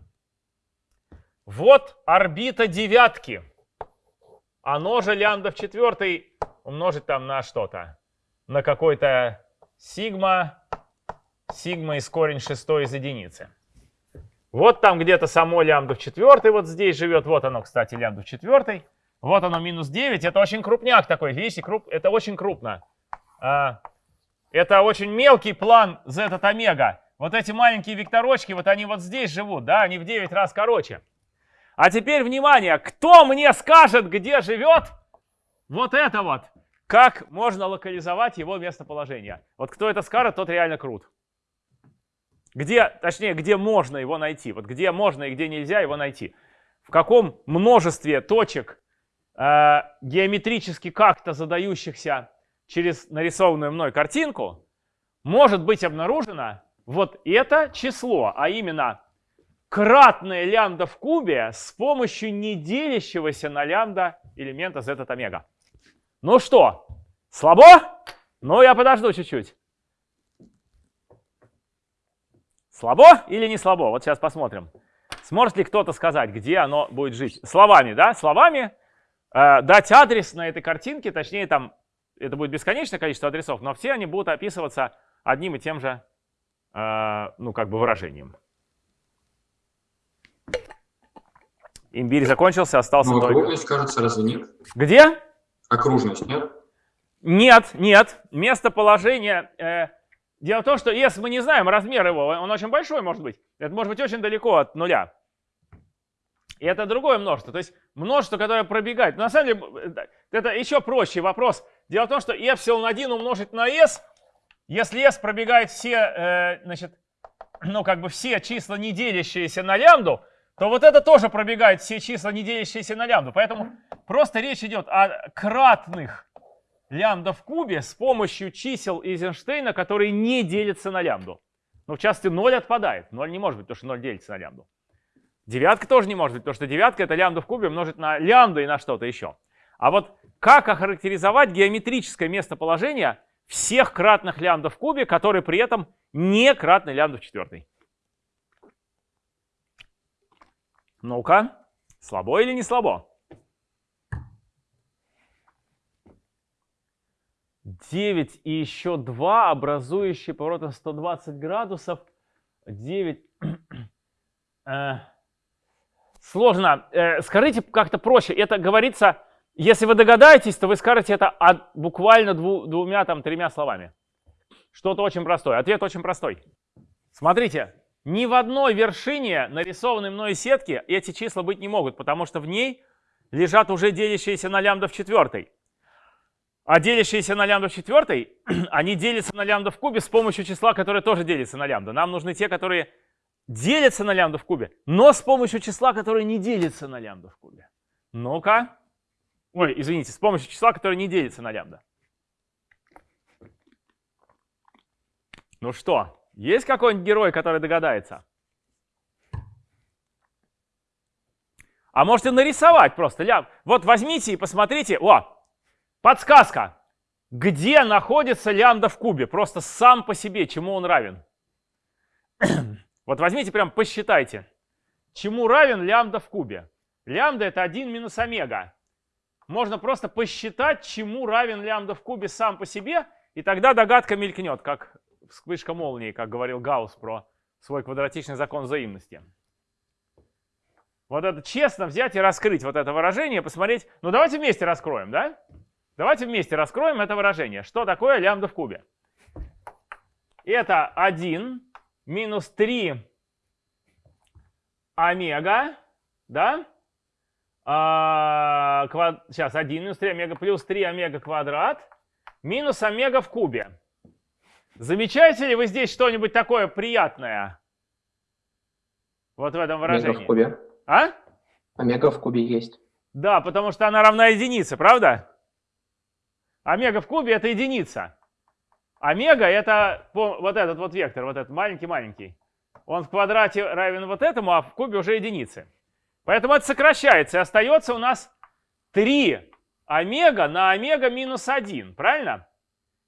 Вот орбита девятки. Оно же лямбда в четвертой умножить там на что-то. На какой-то сигма. Сигма из корень шестой из единицы. Вот там где-то само лямбда в четвертой вот здесь живет. Вот оно, кстати, лямбда в четвертой. Вот оно, минус 9. Это очень крупняк такой, видите, круп, это очень крупно. А, это очень мелкий план z от омега. Вот эти маленькие векторочки, вот они вот здесь живут, да, они в 9 раз короче. А теперь, внимание, кто мне скажет, где живет вот это вот? Как можно локализовать его местоположение? Вот кто это скажет, тот реально крут. Где, точнее, где можно его найти? Вот где можно и где нельзя его найти? В каком множестве точек э, геометрически как-то задающихся через нарисованную мной картинку, может быть обнаружено вот это число, а именно кратное лямбда в кубе с помощью неделящегося на лямбда элемента z от омега. Ну что, слабо? Ну, я подожду чуть-чуть. Слабо или не слабо? Вот сейчас посмотрим. Сможет ли кто-то сказать, где оно будет жить? Словами, да? Словами Э, дать адрес на этой картинке, точнее там это будет бесконечное количество адресов, но все они будут описываться одним и тем же, ну как бы выражением. Имбирь закончился, остался
ну,
только...
окружность, кажется, разве нет?
Где?
Окружность, нет?
Нет, нет. Местоположение... Э, дело в том, что если мы не знаем размер его, он очень большой может быть. Это может быть очень далеко от нуля. И это другое множество. То есть множество, которое пробегает. Но на самом деле это еще проще вопрос. Дело в том, что эпсилон 1 умножить на s, если s пробегает все, э, значит, ну как бы все числа, не делящиеся на лямбду, то вот это тоже пробегает все числа, не делящиеся на лямбду. Поэтому просто речь идет о кратных лямбда в кубе с помощью чисел Эйзенштейна, которые не делятся на лямбду. Ну, в частности, 0 отпадает. 0 не может быть, потому что 0 делится на лямбду. Девятка тоже не может быть, потому что девятка это лямбда в кубе умножить на лямбду и на что-то еще. А вот как охарактеризовать геометрическое местоположение всех кратных лямбда в кубе, которые при этом не кратны лямбда в четвертой? Ну-ка, слабо или не слабо? 9 и еще 2, образующие поворотом 120 градусов. 9. Э, сложно. Э, скажите как-то проще. Это говорится, если вы догадаетесь, то вы скажете это от, буквально дву, двумя, там, тремя словами. Что-то очень простое. Ответ очень простой. Смотрите, ни в одной вершине нарисованной мной сетки эти числа быть не могут, потому что в ней лежат уже делящиеся на лямбда в четвертой. А делящиеся на лямбда в четвертой, они делятся на лямбда в кубе с помощью числа, которое тоже делится на лямбда. Нам нужны те, которые делятся на лямбда в кубе, но с помощью числа, которое не делится на лямбда в кубе. Ну-ка. Ой, извините, с помощью числа, которое не делится на лямбда. Ну что, есть какой-нибудь герой, который догадается? А можете нарисовать просто лям. Вот возьмите и посмотрите. О, Подсказка. Где находится лямбда в кубе? Просто сам по себе, чему он равен? вот возьмите, прям посчитайте. Чему равен лямбда в кубе? Лямбда это 1 минус омега. Можно просто посчитать, чему равен лямбда в кубе сам по себе, и тогда догадка мелькнет, как вспышка молнии, как говорил Гаусс про свой квадратичный закон взаимности. Вот это честно взять и раскрыть вот это выражение, посмотреть. Ну давайте вместе раскроем, да? Давайте вместе раскроем это выражение. Что такое лямбда в кубе? Это 1 минус 3 омега, да? А, квад... Сейчас 1 минус 3 омега плюс 3 омега квадрат минус омега в кубе. Замечаете ли вы здесь что-нибудь такое приятное? Вот в этом выражении.
Омега в кубе.
А?
Омега в кубе есть.
Да, потому что она равна единице, правда? Омега в кубе это единица. Омега это вот этот вот вектор, вот этот маленький-маленький. Он в квадрате равен вот этому, а в кубе уже единицы. Поэтому это сокращается, и остается у нас 3 омега на омега минус 1, правильно?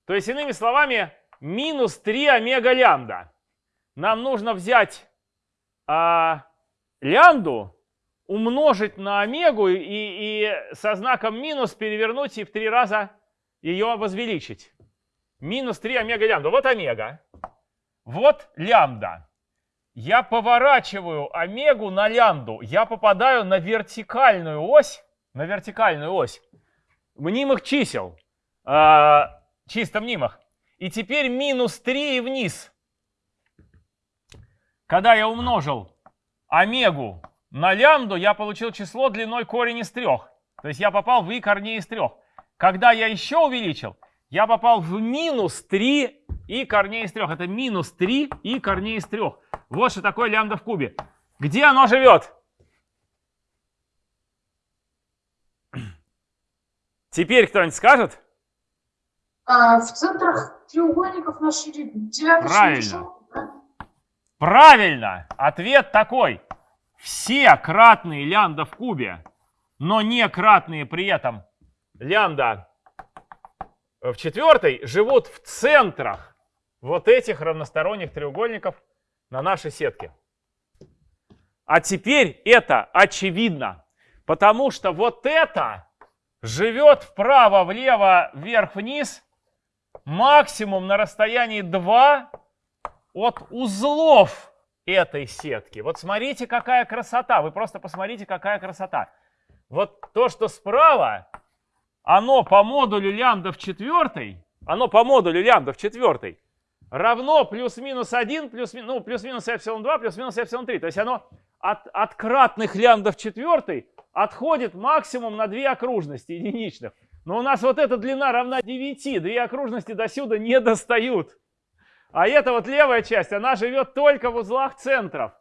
То есть, иными словами, минус 3 омега лямбда. Нам нужно взять а, лямбду, умножить на омегу и, и со знаком минус перевернуть и в три раза ее возвеличить. Минус 3 омега лямбда. Вот омега. Вот лямбда. Я поворачиваю омегу на лямбду. Я попадаю на вертикальную ось. На вертикальную ось. Мнимых чисел. Э, чисто мнимых. И теперь минус 3 и вниз. Когда я умножил омегу на лямбду, я получил число длиной корень из трех. То есть я попал в и корней из трех. Когда я еще увеличил, я попал в минус 3 и корней из 3. Это минус 3 и корней из 3. Вот что такое лямбда в кубе. Где оно живет? Теперь кто-нибудь скажет?
А, в центрах треугольников на ширине
Правильно. Правильно. Ответ такой. Все кратные лямбда в кубе, но не кратные при этом лямбда в четвертой живут в центрах вот этих равносторонних треугольников на нашей сетке. А теперь это очевидно, потому что вот это живет вправо, влево, вверх, вниз максимум на расстоянии 2 от узлов этой сетки. Вот смотрите, какая красота. Вы просто посмотрите, какая красота. Вот то, что справа, оно по модулю лямбда в четвертой, оно по модулю лямбда в четвертой равно плюс-минус 1, плюс, ну, плюс-минус эпсилон 2, плюс-минус эпсилон 3. То есть оно от, от кратных лямбда в четвертой отходит максимум на две окружности единичных. Но у нас вот эта длина равна 9. Две окружности до сюда не достают. А эта вот левая часть, она живет только в узлах центров.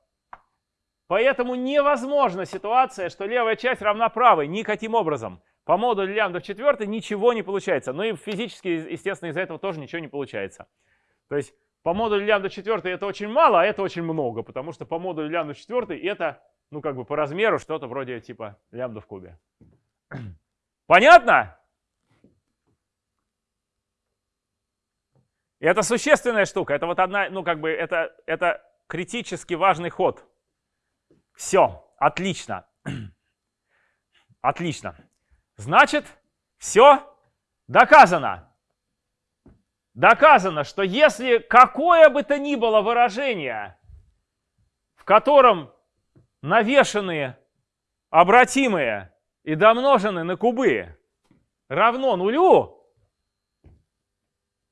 Поэтому невозможна ситуация, что левая часть равна правой никаким образом. По модулю лямбда в четвертой ничего не получается. Ну и физически, естественно, из-за этого тоже ничего не получается. То есть по модулю лямбда в четвертой это очень мало, а это очень много, потому что по модулю лямбда в четвертой это, ну как бы по размеру что-то вроде типа лямбда в кубе. Понятно? Это существенная штука. Это вот одна, ну как бы это, это критически важный ход. Все, отлично. Отлично. Значит, все доказано. Доказано, что если какое бы то ни было выражение, в котором навешенные обратимые и домножены на кубы равно нулю,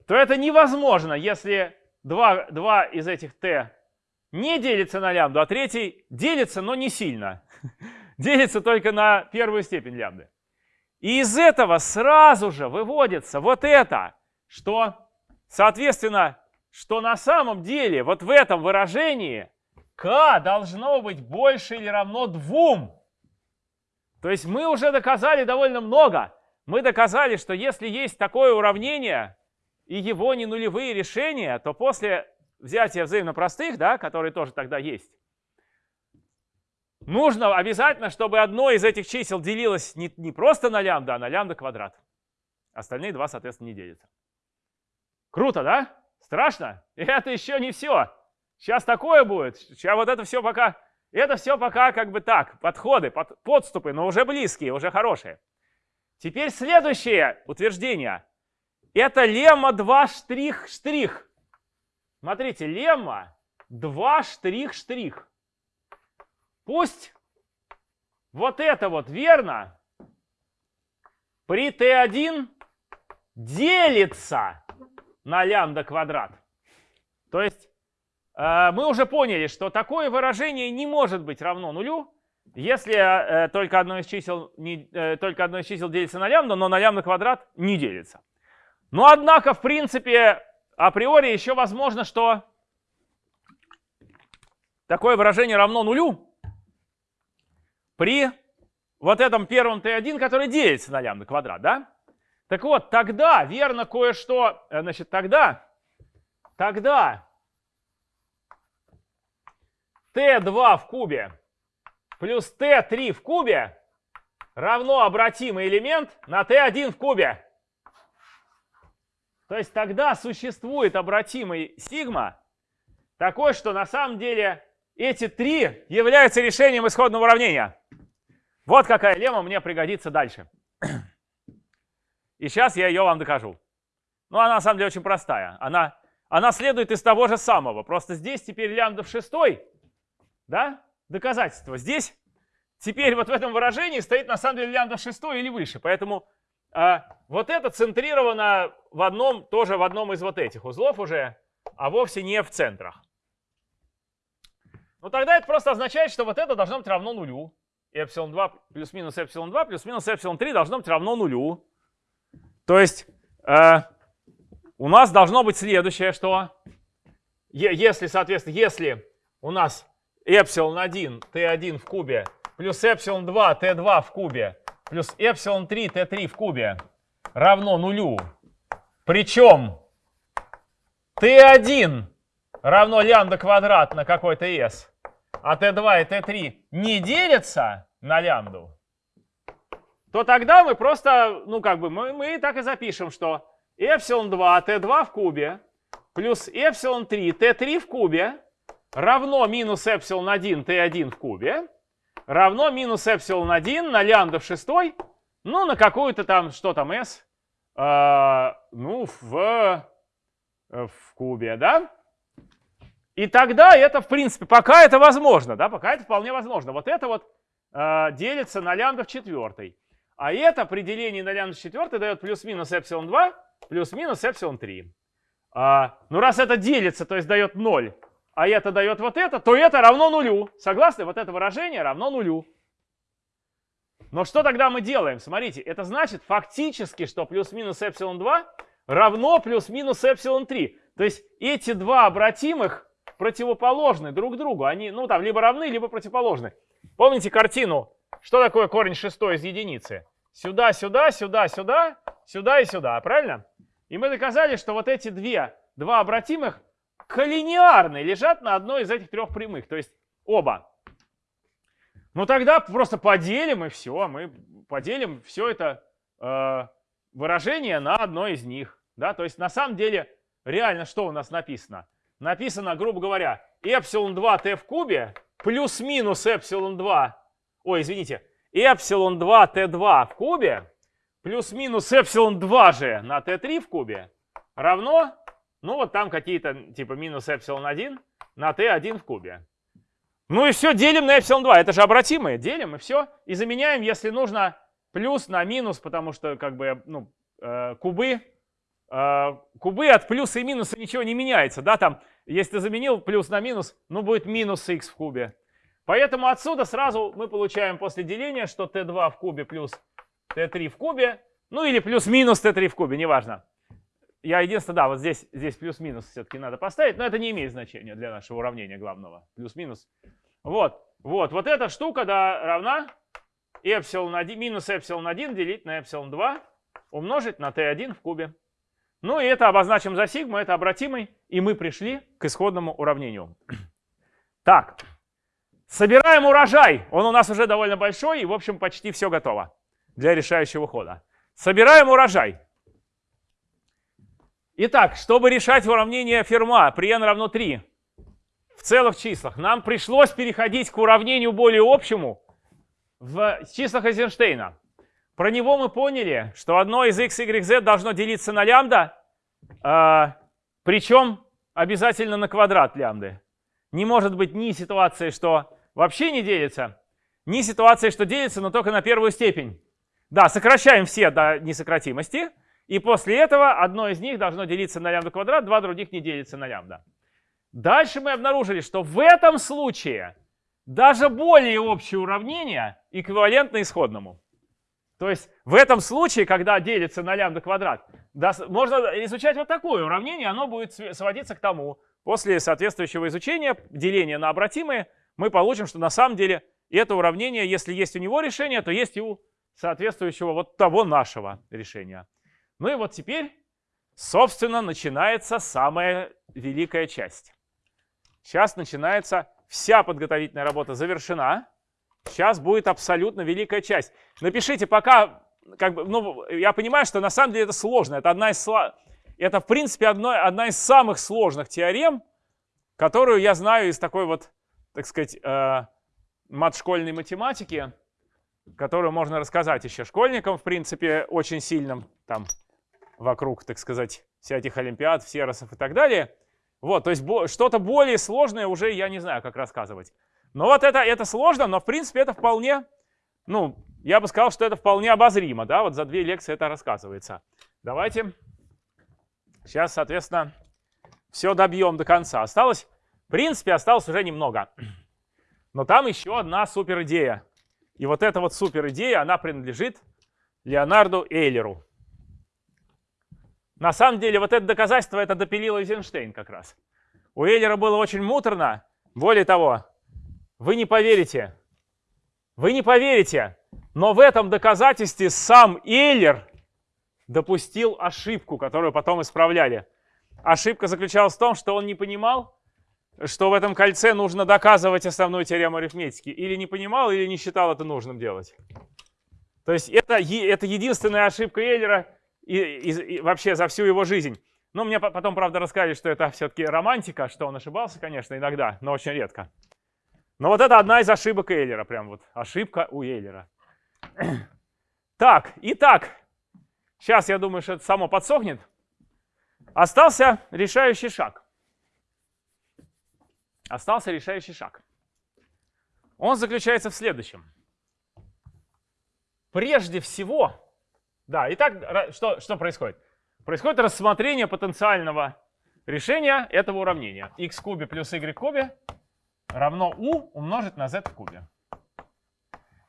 то это невозможно, если два, два из этих t не делится на лямбду, а третий делится, но не сильно. делится только на первую степень лямбды. И из этого сразу же выводится вот это, что, соответственно, что на самом деле вот в этом выражении k должно быть больше или равно 2. То есть мы уже доказали довольно много. Мы доказали, что если есть такое уравнение, и его не нулевые решения, то после взятия взаимно простых, да, которые тоже тогда есть, нужно обязательно, чтобы одно из этих чисел делилось не, не просто на лямбда, а на лямбда квадрат. Остальные два, соответственно, не делятся. Круто, да? Страшно? И это еще не все. Сейчас такое будет. Сейчас вот это все пока... Это все пока как бы так, подходы, под, подступы, но уже близкие, уже хорошие. Теперь следующее утверждение. Это лемма 2 штрих штрих. Смотрите, лемма 2 штрих штрих. Пусть вот это вот верно при t1 делится на лямбда квадрат. То есть э, мы уже поняли, что такое выражение не может быть равно нулю, если э, только, одно из чисел не, э, только одно из чисел делится на лямбда, но на лямбда квадрат не делится. Но однако, в принципе, априори еще возможно, что такое выражение равно нулю при вот этом первом t1, который делится на лямбда квадрат, да? Так вот, тогда верно кое-что, э, значит, тогда, тогда t2 в кубе плюс t3 в кубе равно обратимый элемент на t1 в кубе. То есть тогда существует обратимый сигма, такой, что на самом деле эти три являются решением исходного уравнения. Вот какая лемма мне пригодится дальше. И сейчас я ее вам докажу. Ну, она на самом деле очень простая. Она, она следует из того же самого. Просто здесь теперь лямбда в шестой, да, доказательство. Здесь теперь вот в этом выражении стоит на самом деле лямбда в шестой или выше. Поэтому а вот это центрировано в одном, тоже в одном из вот этих узлов уже, а вовсе не в центрах. Ну тогда это просто означает, что вот это должно быть равно нулю. Эпсилон 2 плюс-минус эпсилон 2 плюс-минус эпсилон 3 должно быть равно нулю. То есть э, у нас должно быть следующее, что если, соответственно, если у нас эпсилон 1 t1 в кубе плюс эпсилон 2 t2 в кубе плюс эпсилон 3 t3 в кубе равно нулю. Причем t1 равно лямбда квадрат на какой-то s, а t2 и t3 не делятся на лямбду, то тогда мы просто, ну как бы, мы, мы так и запишем, что эпсилон 2 t2 в кубе плюс эпсилон 3 t3 в кубе равно минус эпсилон 1 t1 в кубе равно минус эпсилон 1 на лямбда в шестой, ну, на какую-то там, что там, s, э, ну, в, в кубе, да? И тогда это, в принципе, пока это возможно, да, пока это вполне возможно. Вот это вот э, делится на лямбда в четвертой. А это при делении на лямбда четвертой дает плюс-минус эпсилон 2, плюс-минус эпсилон 3. А, ну, раз это делится, то есть дает 0, а это дает вот это, то это равно нулю. Согласны? Вот это выражение равно нулю. Но что тогда мы делаем? Смотрите, это значит фактически, что плюс-минус эпсилон 2 равно плюс-минус эпсилон 3. То есть эти два обратимых противоположны друг другу. Они, ну, там, либо равны, либо противоположны. Помните картину? Что такое корень шестой из единицы? Сюда, сюда, сюда, сюда, сюда и сюда, правильно? И мы доказали, что вот эти две, два обратимых коллинеарны лежат на одной из этих трех прямых, то есть оба. Ну тогда просто поделим и все, мы поделим все это э, выражение на одно из них. Да? То есть на самом деле реально что у нас написано? Написано, грубо говоря, эпсилон 2t в кубе плюс-минус эпсилон 2, ой, извините, эпсилон 2t2 в кубе плюс-минус эпсилон 2 же на t3 в кубе равно, ну вот там какие-то типа минус эпсилон 1 на t1 в кубе. Ну и все, делим на эпсилон 2. Это же обратимые. Делим и все. И заменяем, если нужно, плюс на минус, потому что как бы ну, э, кубы, э, кубы от плюса и минуса ничего не меняется. Да, там, если ты заменил плюс на минус, ну будет минус x в кубе. Поэтому отсюда сразу мы получаем после деления, что t2 в кубе плюс t3 в кубе, ну или плюс-минус t3 в кубе, неважно. Я единственное, да, вот здесь, здесь плюс-минус все-таки надо поставить, но это не имеет значения для нашего уравнения главного. Плюс-минус. Вот, вот, вот эта штука, да, равна эпсилон 1, минус эпсилон 1 делить на эпсилон 2 умножить на t1 в кубе. Ну и это обозначим за сигму, это обратимый, и мы пришли к исходному уравнению. Так, собираем урожай. Он у нас уже довольно большой, и, в общем, почти все готово для решающего хода. Собираем урожай. Итак, чтобы решать уравнение Ферма при n равно 3 в целых числах, нам пришлось переходить к уравнению более общему в числах Эйзенштейна. Про него мы поняли, что одно из x, y, z должно делиться на лямбда, э, причем обязательно на квадрат лямбды. Не может быть ни ситуации, что вообще не делится, ни ситуации, что делится, но только на первую степень. Да, сокращаем все до несократимости. И после этого одно из них должно делиться на лямбда квадрат, два других не делятся на лямбда. Дальше мы обнаружили, что в этом случае даже более общее уравнение эквивалентно исходному. То есть в этом случае, когда делится на лямбда квадрат, можно изучать вот такое уравнение, оно будет сводиться к тому. После соответствующего изучения, деления на обратимые, мы получим, что на самом деле это уравнение, если есть у него решение, то есть и у соответствующего вот того нашего решения. Ну и вот теперь, собственно, начинается самая великая часть. Сейчас начинается вся подготовительная работа завершена. Сейчас будет абсолютно великая часть. Напишите пока, как бы, ну, я понимаю, что на самом деле это сложно. Это одна из, это в принципе одно, одна из самых сложных теорем, которую я знаю из такой вот, так сказать, э, мат-школьной математики которую можно рассказать еще школьникам, в принципе, очень сильным, там, вокруг, так сказать, всяких олимпиад, всеросов и так далее. Вот, то есть что-то более сложное уже я не знаю, как рассказывать. Но вот это, это сложно, но в принципе это вполне, ну, я бы сказал, что это вполне обозримо, да, вот за две лекции это рассказывается. Давайте сейчас, соответственно, все добьем до конца. Осталось, принципе, осталось уже немного. Но там еще одна супер идея. И вот эта вот супер идея, она принадлежит Леонарду Эйлеру. На самом деле вот это доказательство это допилил Эйзенштейн как раз. У Эйлера было очень муторно. Более того, вы не поверите, вы не поверите, но в этом доказательстве сам Эйлер допустил ошибку, которую потом исправляли. Ошибка заключалась в том, что он не понимал, что в этом кольце нужно доказывать основную теорему арифметики. Или не понимал, или не считал это нужным делать. То есть это, это единственная ошибка Эйлера и, и, и вообще за всю его жизнь. Но мне потом, правда, рассказали, что это все-таки романтика, что он ошибался, конечно, иногда, но очень редко. Но вот это одна из ошибок Эйлера, прям вот ошибка у Эйлера. Так, итак, сейчас я думаю, что это само подсохнет. Остался решающий шаг остался решающий шаг. Он заключается в следующем. Прежде всего, да, итак, что, что происходит? Происходит рассмотрение потенциального решения этого уравнения. x кубе плюс y кубе равно u умножить на z в кубе.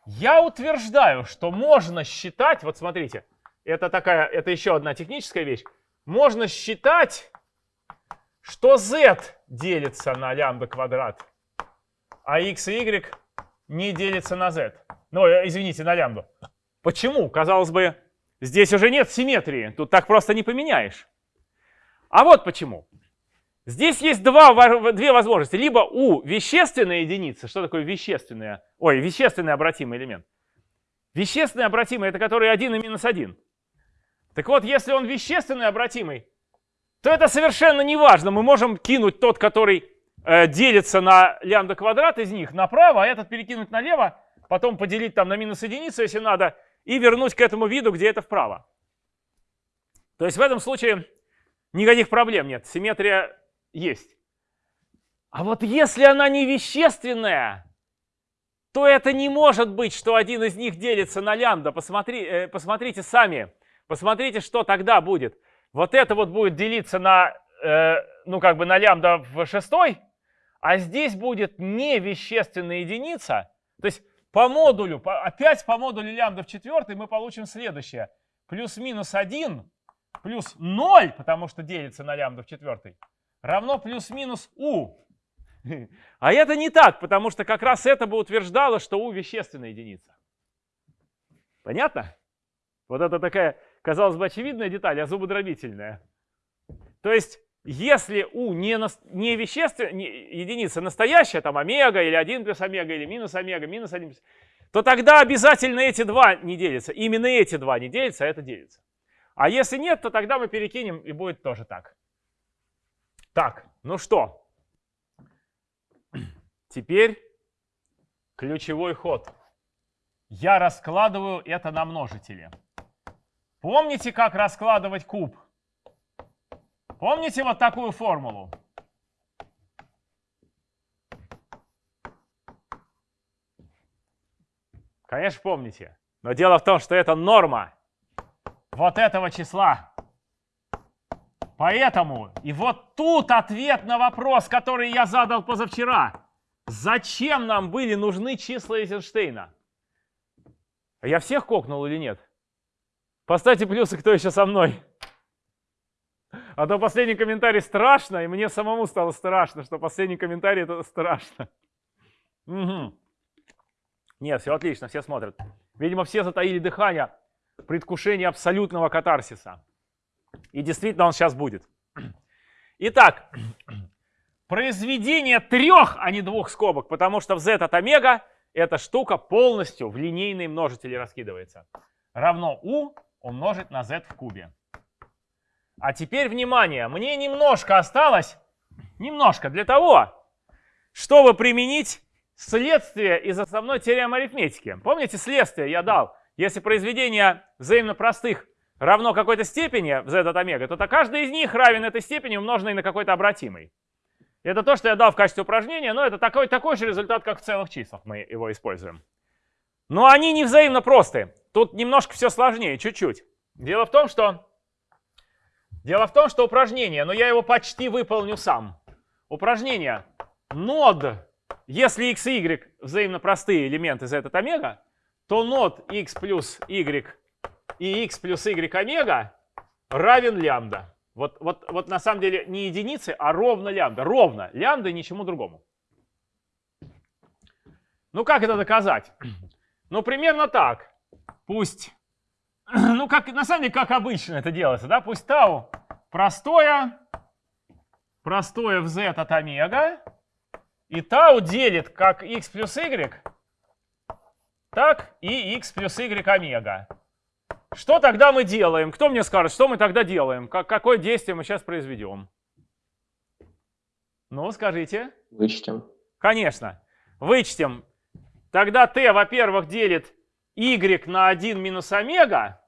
Я утверждаю, что можно считать, вот смотрите, это такая, это еще одна техническая вещь. Можно считать, что z делится на лямбда квадрат, а x и y не делится на z. Ну, э, извините, на лямбду. Почему? Казалось бы, здесь уже нет симметрии, тут так просто не поменяешь. А вот почему. Здесь есть два, две возможности. Либо у вещественной единицы, что такое вещественная, ой, вещественный обратимый элемент. Вещественный обратимый, это который 1 и минус 1. Так вот, если он вещественный обратимый, то это совершенно не важно. Мы можем кинуть тот, который э, делится на лямбда квадрат из них направо, а этот перекинуть налево, потом поделить там на минус единицу, если надо, и вернуть к этому виду, где это вправо. То есть в этом случае никаких проблем нет. Симметрия есть. А вот если она не вещественная, то это не может быть, что один из них делится на лямбда. Посмотри, э, посмотрите сами. Посмотрите, что тогда будет. Вот это вот будет делиться на, э, ну как бы на лямбда в шестой, а здесь будет не вещественная единица. То есть по модулю, по, опять по модулю лямбда в четвертой мы получим следующее. Плюс-минус 1 плюс 0, потому что делится на лямбда в четвертой, равно плюс-минус u. А это не так, потому что как раз это бы утверждало, что u вещественная единица. Понятно? Вот это такая, казалось бы, очевидная деталь, а зубодробительная. То есть, если u не, не вещественная не, единица настоящая, там омега или 1 плюс омега или минус омега, минус 1 плюс, то тогда обязательно эти два не делятся. Именно эти два не делятся, а это делится. А если нет, то тогда мы перекинем и будет тоже так. Так, ну что? Теперь ключевой ход. Я раскладываю это на множители. Помните, как раскладывать куб? Помните вот такую формулу? Конечно, помните. Но дело в том, что это норма вот этого числа. Поэтому, и вот тут ответ на вопрос, который я задал позавчера. Зачем нам были нужны числа Эйзенштейна? Я всех кокнул или нет? Поставьте плюсы, кто еще со мной. А то последний комментарий страшно, и мне самому стало страшно, что последний комментарий это страшно. Угу. Нет, все отлично, все смотрят. Видимо, все затаили дыхание предвкушение абсолютного катарсиса. И действительно он сейчас будет. Итак, произведение трех, а не двух скобок, потому что в z от омега эта штука полностью в линейные множители раскидывается. Равно u умножить на z в кубе. А теперь, внимание, мне немножко осталось, немножко для того, чтобы применить следствие из основной теоремы арифметики. Помните, следствие я дал? Если произведение взаимно простых равно какой-то степени z от омега, то, то каждый из них равен этой степени, умноженной на какой-то обратимый. Это то, что я дал в качестве упражнения, но это такой, такой же результат, как в целых числах мы его используем. Но они не взаимно просты. Тут немножко все сложнее, чуть-чуть. Дело в том, что Дело в том, что упражнение, но я его почти выполню сам. Упражнение нод, если x и y взаимно простые элементы z от омега, то нот x плюс y и x плюс y омега равен лямбда. Вот, вот, вот на самом деле не единицы, а ровно лямбда. Ровно лямбда и ничему другому. Ну как это доказать? Ну примерно так. Пусть, ну как, на самом деле как обычно это делается, да? Пусть тау простое, простое в z от омега, и тау делит как x плюс y так, и x плюс y омега. Что тогда мы делаем? Кто мне скажет, что мы тогда делаем? Как, какое действие мы сейчас произведем? Ну, скажите.
Вычтем.
Конечно. Вычтем. Тогда t, во-первых, делит y на 1 минус омега,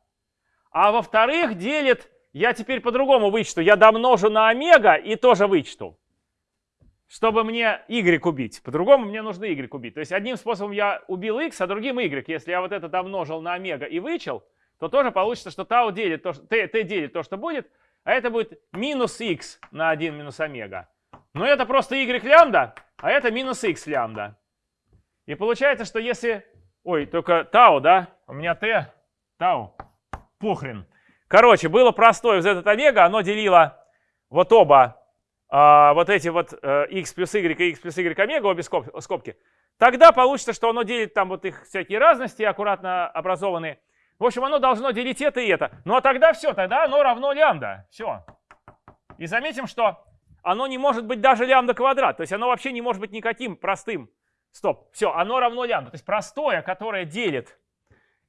а во-вторых, делит, я теперь по-другому вычту, я домножу на омега и тоже вычту чтобы мне y убить. По-другому мне нужно y убить. То есть одним способом я убил x, а другим y. Если я вот это домножил на омега и вычел, то тоже получится, что tau делит то, что, t, t делит то, что будет, а это будет минус x на 1 минус омега. Но это просто y лямбда, а это минус x лямбда. И получается, что если Ой, только тау, да? У меня t, тау. Похрен. Короче, было простое z от омега, оно делило вот оба, а, вот эти вот а, x плюс y и x плюс y омега, обе скоб, скобки. Тогда получится, что оно делит там вот их всякие разности, аккуратно образованные. В общем, оно должно делить это и это. Ну а тогда все, тогда оно равно лямбда. Все. И заметим, что оно не может быть даже лямбда квадрат. То есть оно вообще не может быть никаким простым. Стоп. Все, оно равно лямбда. То есть простое, которое делит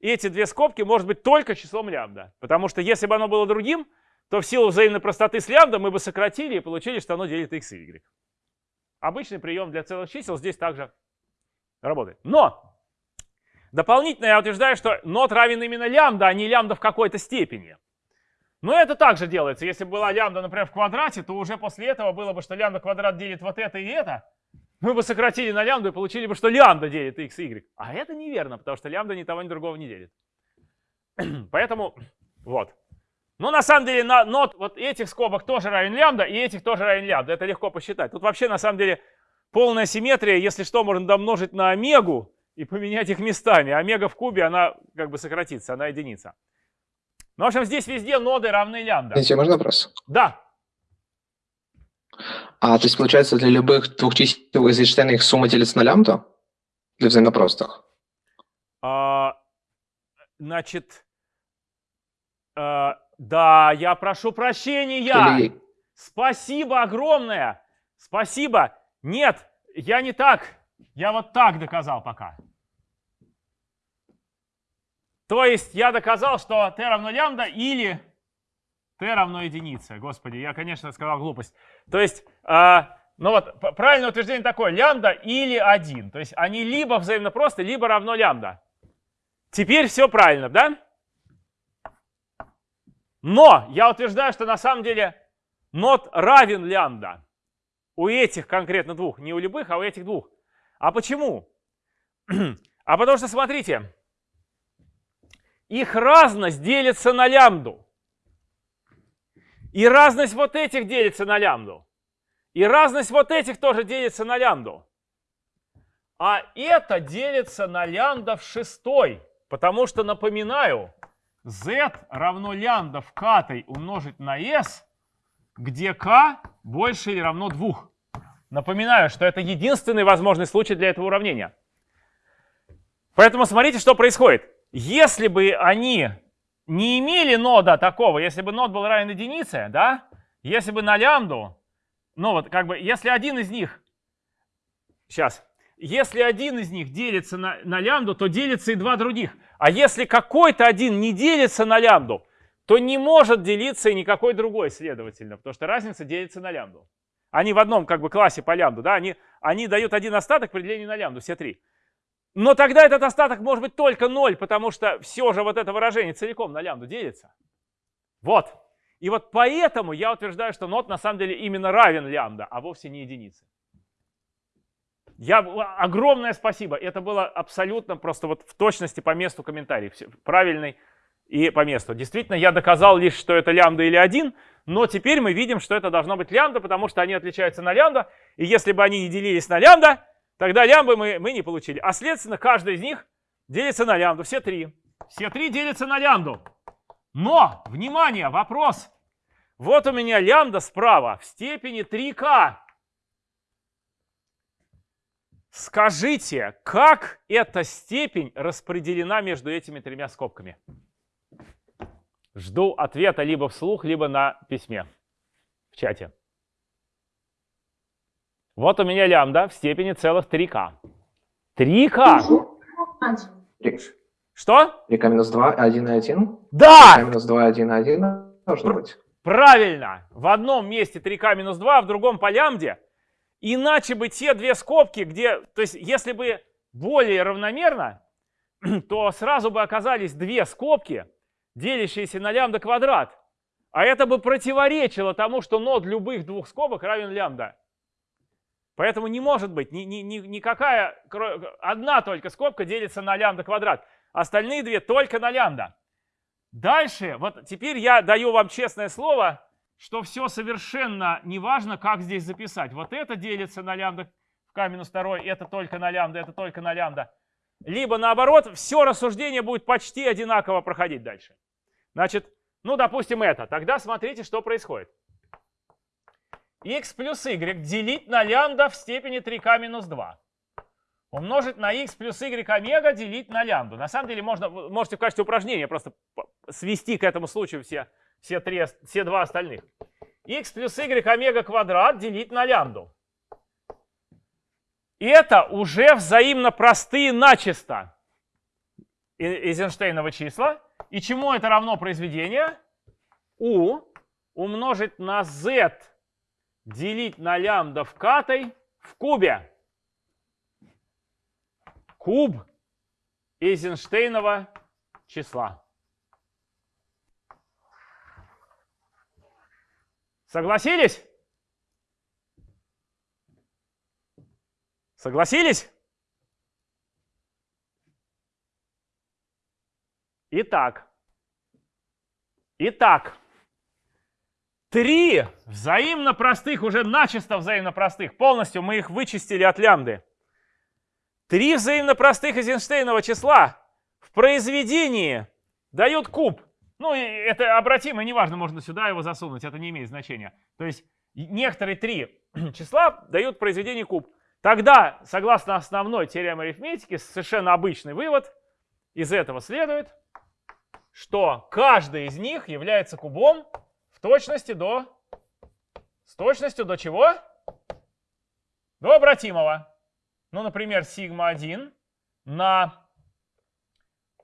эти две скобки, может быть только числом лямбда. Потому что если бы оно было другим, то в силу взаимной простоты с лямбда мы бы сократили и получили, что оно делит x и y. Обычный прием для целых чисел здесь также работает. Но дополнительно я утверждаю, что нот равен именно лямбда, а не лямбда в какой-то степени. Но это также делается. Если бы была лямбда, например, в квадрате, то уже после этого было бы, что лямбда квадрат делит вот это и это. Мы бы сократили на лямбду и получили бы, что лямбда делит x и y. А это неверно, потому что лямбда ни того, ни другого не делит. Поэтому вот. Но на самом деле на нот вот этих скобок тоже равен лямбда, и этих тоже равен лямбда. Это легко посчитать. Тут вообще на самом деле полная симметрия. Если что, можно домножить на омегу и поменять их местами. Омега в кубе, она как бы сократится, она единица. Ну, в общем, здесь везде ноды равны лямбда.
Извините, можно вопрос?
Да.
А, то есть, получается, для любых двух чисел из Эйнштейна их сумма делится на лямбда? Для взаимопростых?
А, значит, а, да, я прошу прощения.
Или-
Спасибо огромное. Спасибо. Нет, я не так. Я вот так доказал пока. То есть я доказал, что t равно лямбда или t равно единице. Господи, я, конечно, сказал глупость. То есть, а, ну вот, правильное утверждение такое, лямбда или 1. То есть они либо взаимно просты, либо равно лямбда. Теперь все правильно, да? Но я утверждаю, что на самом деле нот равен лямбда. У этих конкретно двух, не у любых, а у этих двух. А почему? А потому что, смотрите, их разность делится на лямбду. И разность вот этих делится на лямбду. И разность вот этих тоже делится на лямбду. А это делится на лямбда в шестой. Потому что, напоминаю, z равно лямбда в катой умножить на s, где k больше или равно 2. Напоминаю, что это единственный возможный случай для этого уравнения. Поэтому смотрите, что происходит. Если бы они не имели нода такого, если бы нод был равен единице, да, если бы на лямбду, ну вот как бы, если один из них, сейчас, если один из них делится на, на лямбду, то делится и два других. А если какой-то один не делится на лямбду, то не может делиться и никакой другой, следовательно, потому что разница делится на лямбду. Они в одном как бы классе по лямбду, да, они, они дают один остаток при делении на лямбду, все три. Но тогда этот остаток может быть только 0, потому что все же вот это выражение целиком на лямбду делится. Вот. И вот поэтому я утверждаю, что нот на самом деле именно равен лямбда, а вовсе не единице. Я, огромное спасибо. Это было абсолютно просто вот в точности по месту комментарий. Правильный и по месту. Действительно, я доказал лишь, что это лямбда или 1, но теперь мы видим, что это должно быть лямбда, потому что они отличаются на лямбда. И если бы они не делились на лямбда, тогда лямбы мы, мы не получили. А следственно, каждый из них делится на лямбду. Все три. Все три делятся на лямбду. Но, внимание, вопрос. Вот у меня лямбда справа в степени 3k. Скажите, как эта степень распределена между этими тремя скобками? Жду ответа либо вслух, либо на письме в чате. Вот у меня лямбда в степени целых 3k. 3k?
Один.
Что?
3k минус 2, 1 и 1.
Да!
3k минус 2, 1 и 1 должно быть.
Правильно. В одном месте 3k минус 2, а в другом по лямбде. Иначе бы те две скобки, где... То есть если бы более равномерно, то сразу бы оказались две скобки, делящиеся на лямбда квадрат. А это бы противоречило тому, что нод любых двух скобок равен лямбда. Поэтому не может быть ни, ни, ни- никакая... Одна только скобка делится на лямбда квадрат. Остальные две только на лямбда. Дальше, вот теперь я даю вам честное слово, что все совершенно неважно, как здесь записать. Вот это делится на лямбда в k минус 2, это только на лямбда, это только на лямбда. либо наоборот, все рассуждение будет почти одинаково проходить дальше. Значит, ну, допустим, это. Тогда смотрите, что происходит. X плюс y делить на лямбда в степени 3k минус 2. Умножить на x плюс y омега делить на лямбду. На самом деле можно, можете в качестве упражнения просто свести к этому случаю все, все, три, все два остальных. x плюс y омега квадрат делить на лямбду. Это уже взаимно простые начисто Эйзенштейнова числа. И чему это равно произведение? u умножить на z делить на лямбда в катой в кубе. Куб Эйзенштейнова числа. Согласились? Согласились? Итак. Итак. Три взаимно простых, уже начисто взаимно простых, полностью мы их вычистили от лямбды. Три взаимно простых Эйзенштейнова числа в произведении дают куб. Ну, это обратимо, неважно, можно сюда его засунуть, это не имеет значения. То есть некоторые три числа дают произведение куб. Тогда, согласно основной теореме арифметики, совершенно обычный вывод из этого следует, что каждый из них является кубом в точности до... С точностью до чего? До обратимого. Ну, например, сигма 1 на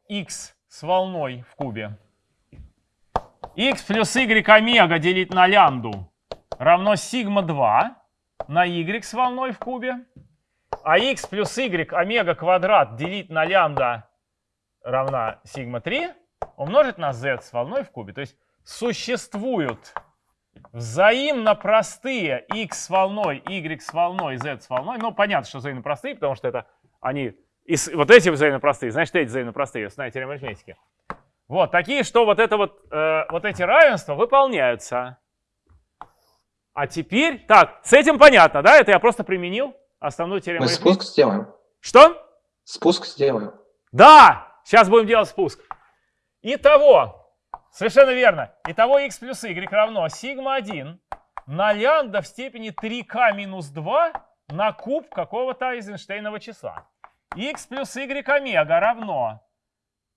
x с волной в кубе. x плюс y омега делить на лямбду равно сигма 2 на y с волной в кубе. А x плюс y омега квадрат делить на лямбда равна сигма 3 умножить на z с волной в кубе. То есть существуют взаимно простые x с волной, y с волной, z с волной. Ну, понятно, что взаимно простые, потому что это они... И вот эти взаимно простые, значит, эти взаимно простые, знаете, теорема арифметики. Вот, такие, что вот, это вот, э, вот эти равенства выполняются. А теперь, так, с этим понятно, да? Это я просто применил основную теорему
Мы
арифметики.
спуск сделаем.
Что?
Спуск сделаем.
Да, сейчас будем делать спуск. Итого, Совершенно верно. Итого x плюс y равно сигма 1 на лямбда в степени 3k минус 2 на куб какого-то Эйзенштейнова числа. x плюс y омега равно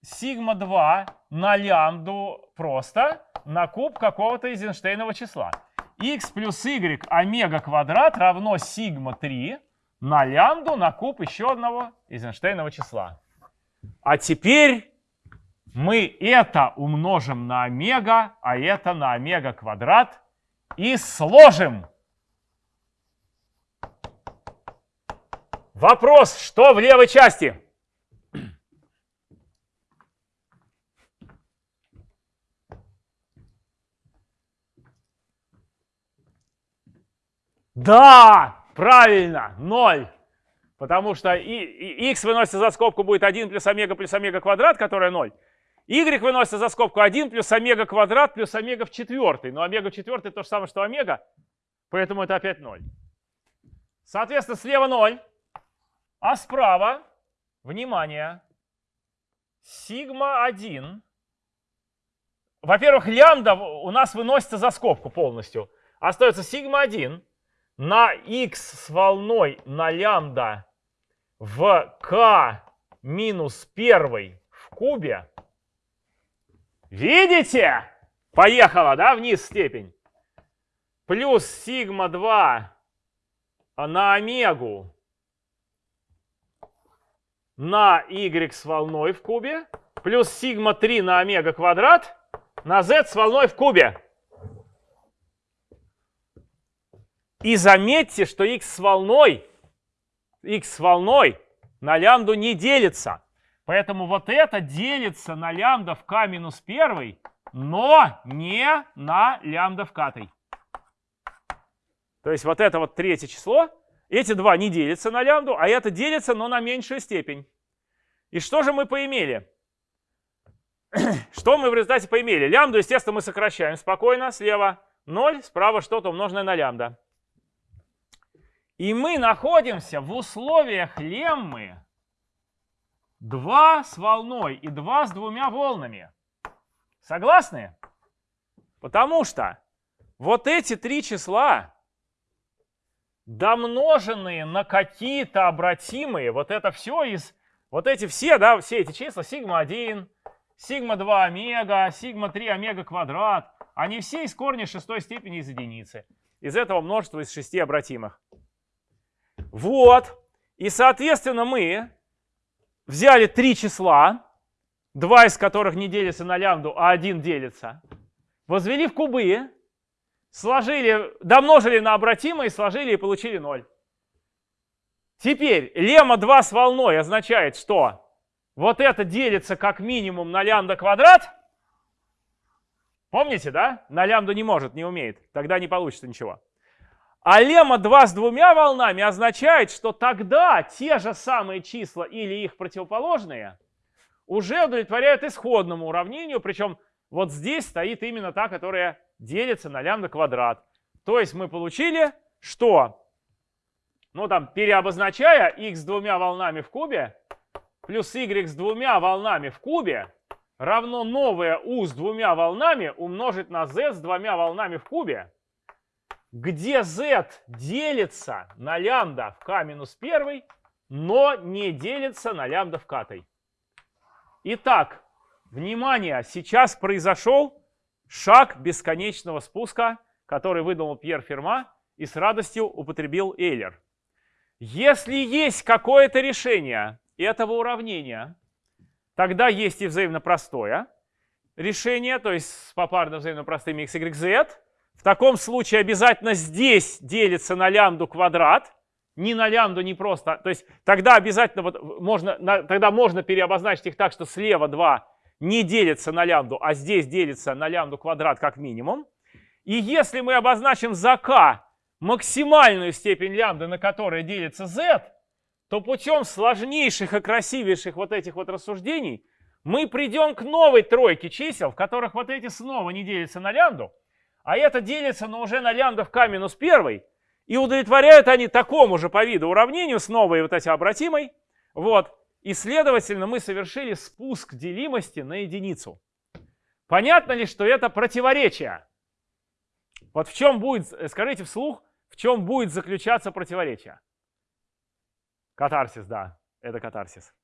сигма 2 на лямбду просто на куб какого-то Эйзенштейнова числа. x плюс y омега квадрат равно сигма 3 на лямбду на куб еще одного Эйзенштейнова числа. А теперь мы это умножим на омега, а это на омега квадрат и сложим. Вопрос, что в левой части? Да, правильно, 0. Потому что и, и x выносится за скобку будет 1 плюс омега плюс омега квадрат, которая 0. Y выносится за скобку 1 плюс омега квадрат плюс омега в четвертый. Но омега в четвертый то же самое, что омега, поэтому это опять 0. Соответственно, слева 0, а справа, внимание, сигма 1. Во-первых, лямбда у нас выносится за скобку полностью. Остается сигма 1 на x с волной на лямбда в k минус 1 в кубе Видите? Поехала, да, вниз степень. Плюс сигма 2 на омегу на y с волной в кубе. Плюс сигма 3 на омега квадрат на z с волной в кубе. И заметьте, что x с волной, x с волной на лямбду не делится. Поэтому вот это делится на лямбда в k минус 1, но не на лямбда в k. То есть вот это вот третье число, эти два не делятся на лямбду, а это делится, но на меньшую степень. И что же мы поимели? Что мы в результате поимели? Лямбду, естественно, мы сокращаем спокойно. Слева 0, справа что-то умноженное на лямбда. И мы находимся в условиях леммы, 2 с волной и 2 с двумя волнами. Согласны? Потому что вот эти три числа, домноженные на какие-то обратимые, вот это все из, вот эти все, да, все эти числа, сигма 1, сигма 2 омега, сигма 3 омега квадрат, они все из корня шестой степени из единицы. Из этого множества из шести обратимых. Вот. И, соответственно, мы взяли три числа, два из которых не делятся на лямбду, а один делится, возвели в кубы, сложили, домножили на обратимые, сложили и получили 0. Теперь лемма 2 с волной означает, что вот это делится как минимум на лямбда квадрат. Помните, да? На лямбду не может, не умеет. Тогда не получится ничего. А лемма 2 с двумя волнами означает, что тогда те же самые числа или их противоположные уже удовлетворяют исходному уравнению, причем вот здесь стоит именно та, которая делится на лямбда квадрат. То есть мы получили, что, ну там, переобозначая x с двумя волнами в кубе плюс y с двумя волнами в кубе равно новое u с двумя волнами умножить на z с двумя волнами в кубе, где z делится на лямбда в k минус 1, но не делится на лямбда в k. Итак, внимание, сейчас произошел шаг бесконечного спуска, который выдумал Пьер Ферма и с радостью употребил Эйлер. Если есть какое-то решение этого уравнения, тогда есть и взаимно простое решение, то есть с попарно взаимно простыми x, y, z. В таком случае обязательно здесь делится на лямбду квадрат, не на лямбду, не просто. То есть тогда обязательно вот можно, тогда можно переобозначить их так, что слева 2 не делится на лямбду, а здесь делится на лямбду квадрат как минимум. И если мы обозначим за k максимальную степень лямбды, на которой делится z, то путем сложнейших и красивейших вот этих вот рассуждений мы придем к новой тройке чисел, в которых вот эти снова не делятся на лямбду, а это делится, но уже на лямбда в k минус 1, и удовлетворяют они такому же по виду уравнению с новой вот этой обратимой. Вот. И, следовательно, мы совершили спуск делимости на единицу. Понятно ли, что это противоречие? Вот в чем будет, скажите вслух, в чем будет заключаться противоречие? Катарсис, да, это катарсис.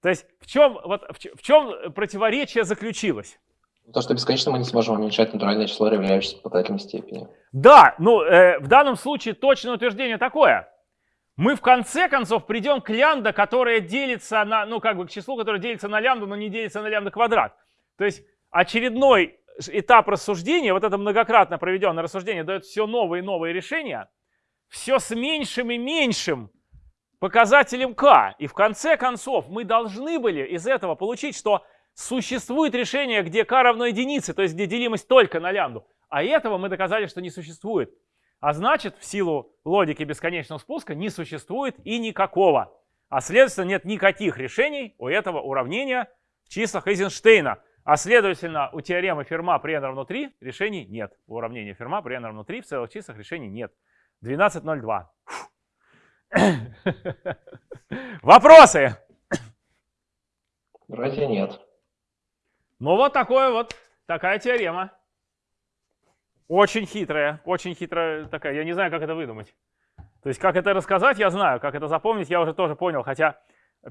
То есть в чем, вот, в чем противоречие заключилось?
То, что бесконечно мы не сможем уменьшать натуральное число, являющееся показателем степени.
Да, ну э, в данном случае точное утверждение такое мы в конце концов придем к лямбда, которая делится на, ну как бы к числу, которое делится на лямбду, но не делится на лямбда квадрат. То есть очередной этап рассуждения, вот это многократно проведенное рассуждение, дает все новые и новые решения, все с меньшим и меньшим показателем k. И в конце концов мы должны были из этого получить, что существует решение, где k равно единице, то есть где делимость только на лямбду. А этого мы доказали, что не существует. А значит, в силу логики бесконечного спуска не существует и никакого. А следовательно, нет никаких решений у этого уравнения в числах Эйзенштейна. А следовательно, у теоремы Ферма при n равно 3 решений нет. У уравнения Ферма при n равно 3 в целых числах решений нет. 12.02. Вопросы?
Вроде нет.
Ну вот такое вот, такая теорема. Очень хитрая, очень хитрая такая. Я не знаю, как это выдумать. То есть, как это рассказать, я знаю. Как это запомнить, я уже тоже понял. Хотя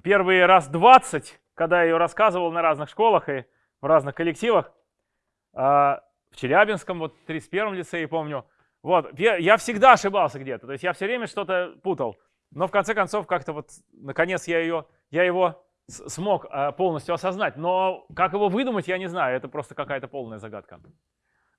первые раз 20, когда я ее рассказывал на разных школах и в разных коллективах, а, в Челябинском, вот в 31-м лицее, помню, вот, я всегда ошибался где-то. То есть, я все время что-то путал. Но в конце концов, как-то вот, наконец, я, ее, я его смог а, полностью осознать. Но как его выдумать, я не знаю. Это просто какая-то полная загадка.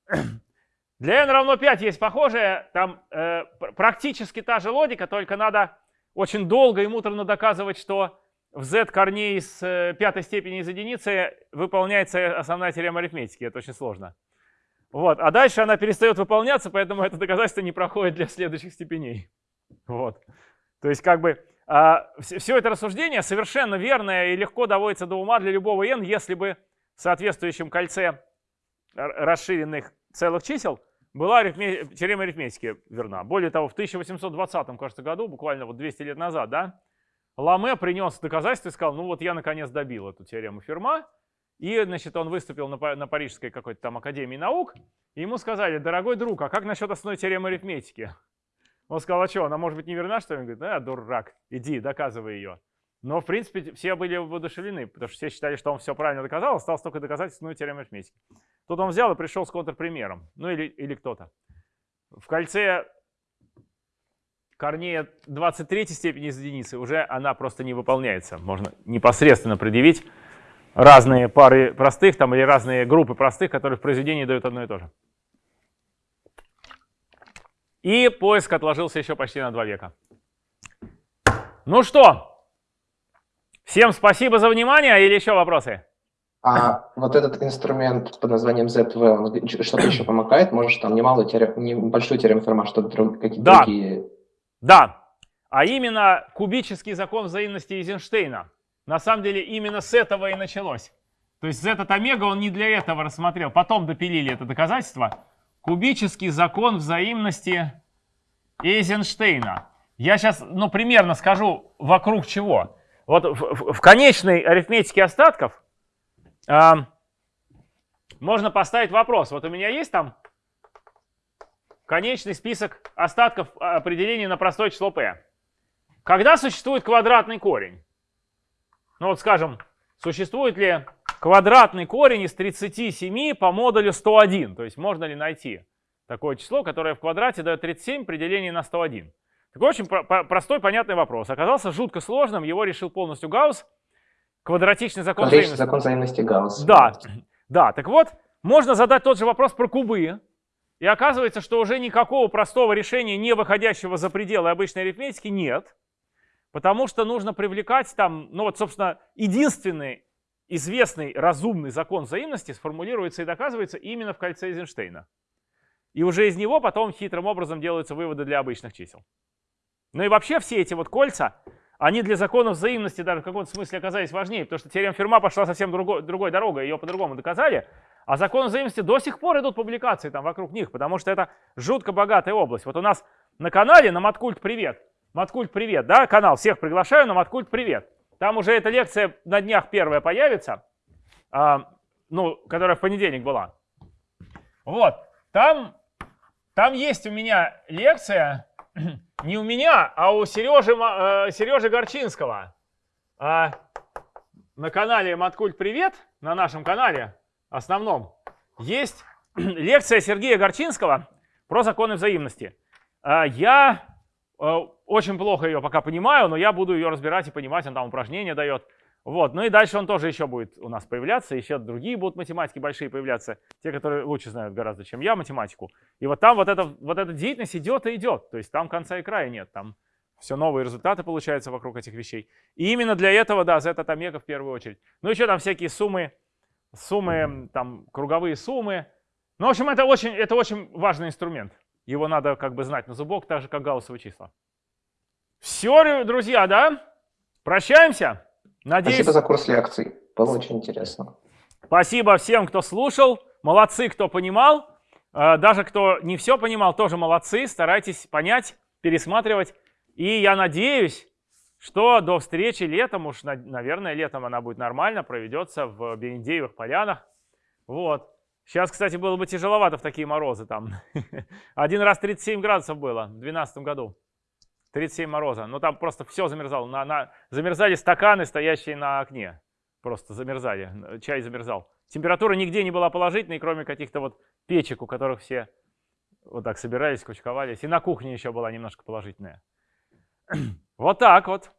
Для n равно 5 есть похожее, там э, практически та же логика, только надо очень долго и муторно доказывать, что в z корней с э, пятой степени из единицы выполняется основная теорема арифметики. Это очень сложно. Вот. А дальше она перестает выполняться, поэтому это доказательство не проходит для следующих степеней. Вот. То есть как бы э, все это рассуждение совершенно верное и легко доводится до ума для любого n, если бы в соответствующем кольце расширенных целых чисел была арифме... теорема арифметики верна. Более того, в 1820, кажется, году, буквально вот 200 лет назад, да, Ламе принес доказательства и сказал, ну вот я наконец добил эту теорему Ферма. И, значит, он выступил на Парижской какой-то там Академии наук, и ему сказали, дорогой друг, а как насчет основной теоремы арифметики? Он сказал, а что, она может быть не верна, что ли? Он говорит, да, дурак, иди, доказывай ее. Но, в принципе, все были воодушевлены, потому что все считали, что он все правильно доказал, осталось только доказать основную теорему арифметики. Тут он взял и пришел с контрпримером, ну или, или кто-то. В кольце корнея 23 степени из единицы уже она просто не выполняется. Можно непосредственно предъявить разные пары простых там или разные группы простых, которые в произведении дают одно и то же. И поиск отложился еще почти на два века. Ну что, всем спасибо за внимание или еще вопросы?
А вот этот инструмент под названием ZV, что-то еще помогает? Может, там немалую терем, небольшую теорему Ферма, что-то какие-то
да.
другие...
Да, а именно кубический закон взаимности Эйзенштейна. На самом деле именно с этого и началось. То есть этот омега он не для этого рассмотрел. Потом допилили это доказательство. Кубический закон взаимности Эйзенштейна. Я сейчас, ну, примерно скажу, вокруг чего. Вот в, в конечной арифметике остатков э, можно поставить вопрос. Вот у меня есть там конечный список остатков определений на простое число p. Когда существует квадратный корень? Ну вот скажем, существует ли квадратный корень из 37 по модулю 101? То есть можно ли найти такое число, которое в квадрате дает 37 при делении на 101? Такой очень про простой, понятный вопрос. Оказался жутко сложным, его решил полностью Гаусс. Квадратичный закон
Квадратичный взаимности. закон взаимности Гаусса.
Да, да, так вот, можно задать тот же вопрос про кубы. И оказывается, что уже никакого простого решения, не выходящего за пределы обычной арифметики, нет. Потому что нужно привлекать там, ну вот, собственно, единственный известный разумный закон взаимности сформулируется и доказывается именно в кольце Эйзенштейна. И уже из него потом хитрым образом делаются выводы для обычных чисел. Ну и вообще все эти вот кольца, они для законов взаимности даже в каком-то смысле оказались важнее, потому что теорема Ферма пошла совсем другой, другой дорогой, ее по-другому доказали, а законы взаимности до сих пор идут публикации там вокруг них, потому что это жутко богатая область. Вот у нас на канале, на Маткульт Привет, Маткульт Привет, да, канал, всех приглашаю на Маткульт Привет. Там уже эта лекция на днях первая появится, а, ну, которая в понедельник была. Вот, там, там есть у меня лекция, не у меня, а у Сережи, э, Сережи Горчинского. А, на канале Маткульт Привет, на нашем канале основном, есть лекция Сергея Горчинского про законы взаимности. А, я Э, очень плохо ее пока понимаю, но я буду ее разбирать и понимать, он там упражнения дает. Вот. Ну и дальше он тоже еще будет у нас появляться, еще другие будут математики большие появляться, те, которые лучше знают гораздо, чем я математику. И вот там вот, это, вот эта деятельность идет и идет, то есть там конца и края нет, там все новые результаты получаются вокруг этих вещей. И именно для этого, да, z от омега в первую очередь. Ну еще там всякие суммы, суммы, там круговые суммы. Ну, в общем, это очень, это очень важный инструмент. Его надо как бы знать на зубок, так же, как гауссовые числа. Все, друзья, да? Прощаемся.
Надеюсь... Спасибо за курс лекций. Было очень интересно.
Спасибо всем, кто слушал. Молодцы, кто понимал. Э, даже кто не все понимал, тоже молодцы. Старайтесь понять, пересматривать. И я надеюсь, что до встречи летом, уж, наверное, летом она будет нормально, проведется в Берендеевых полянах. Вот. Сейчас, кстати, было бы тяжеловато в такие морозы там. Один раз 37 градусов было в 2012 году. 37 мороза. Но там просто все замерзало. На, на, замерзали стаканы, стоящие на окне. Просто замерзали. Чай замерзал. Температура нигде не была положительной, кроме каких-то вот печек, у которых все вот так собирались, кучковались. И на кухне еще была немножко положительная. Вот так вот.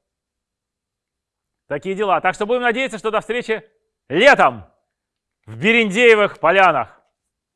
Такие дела. Так что будем надеяться, что до встречи летом в Берендеевых полянах.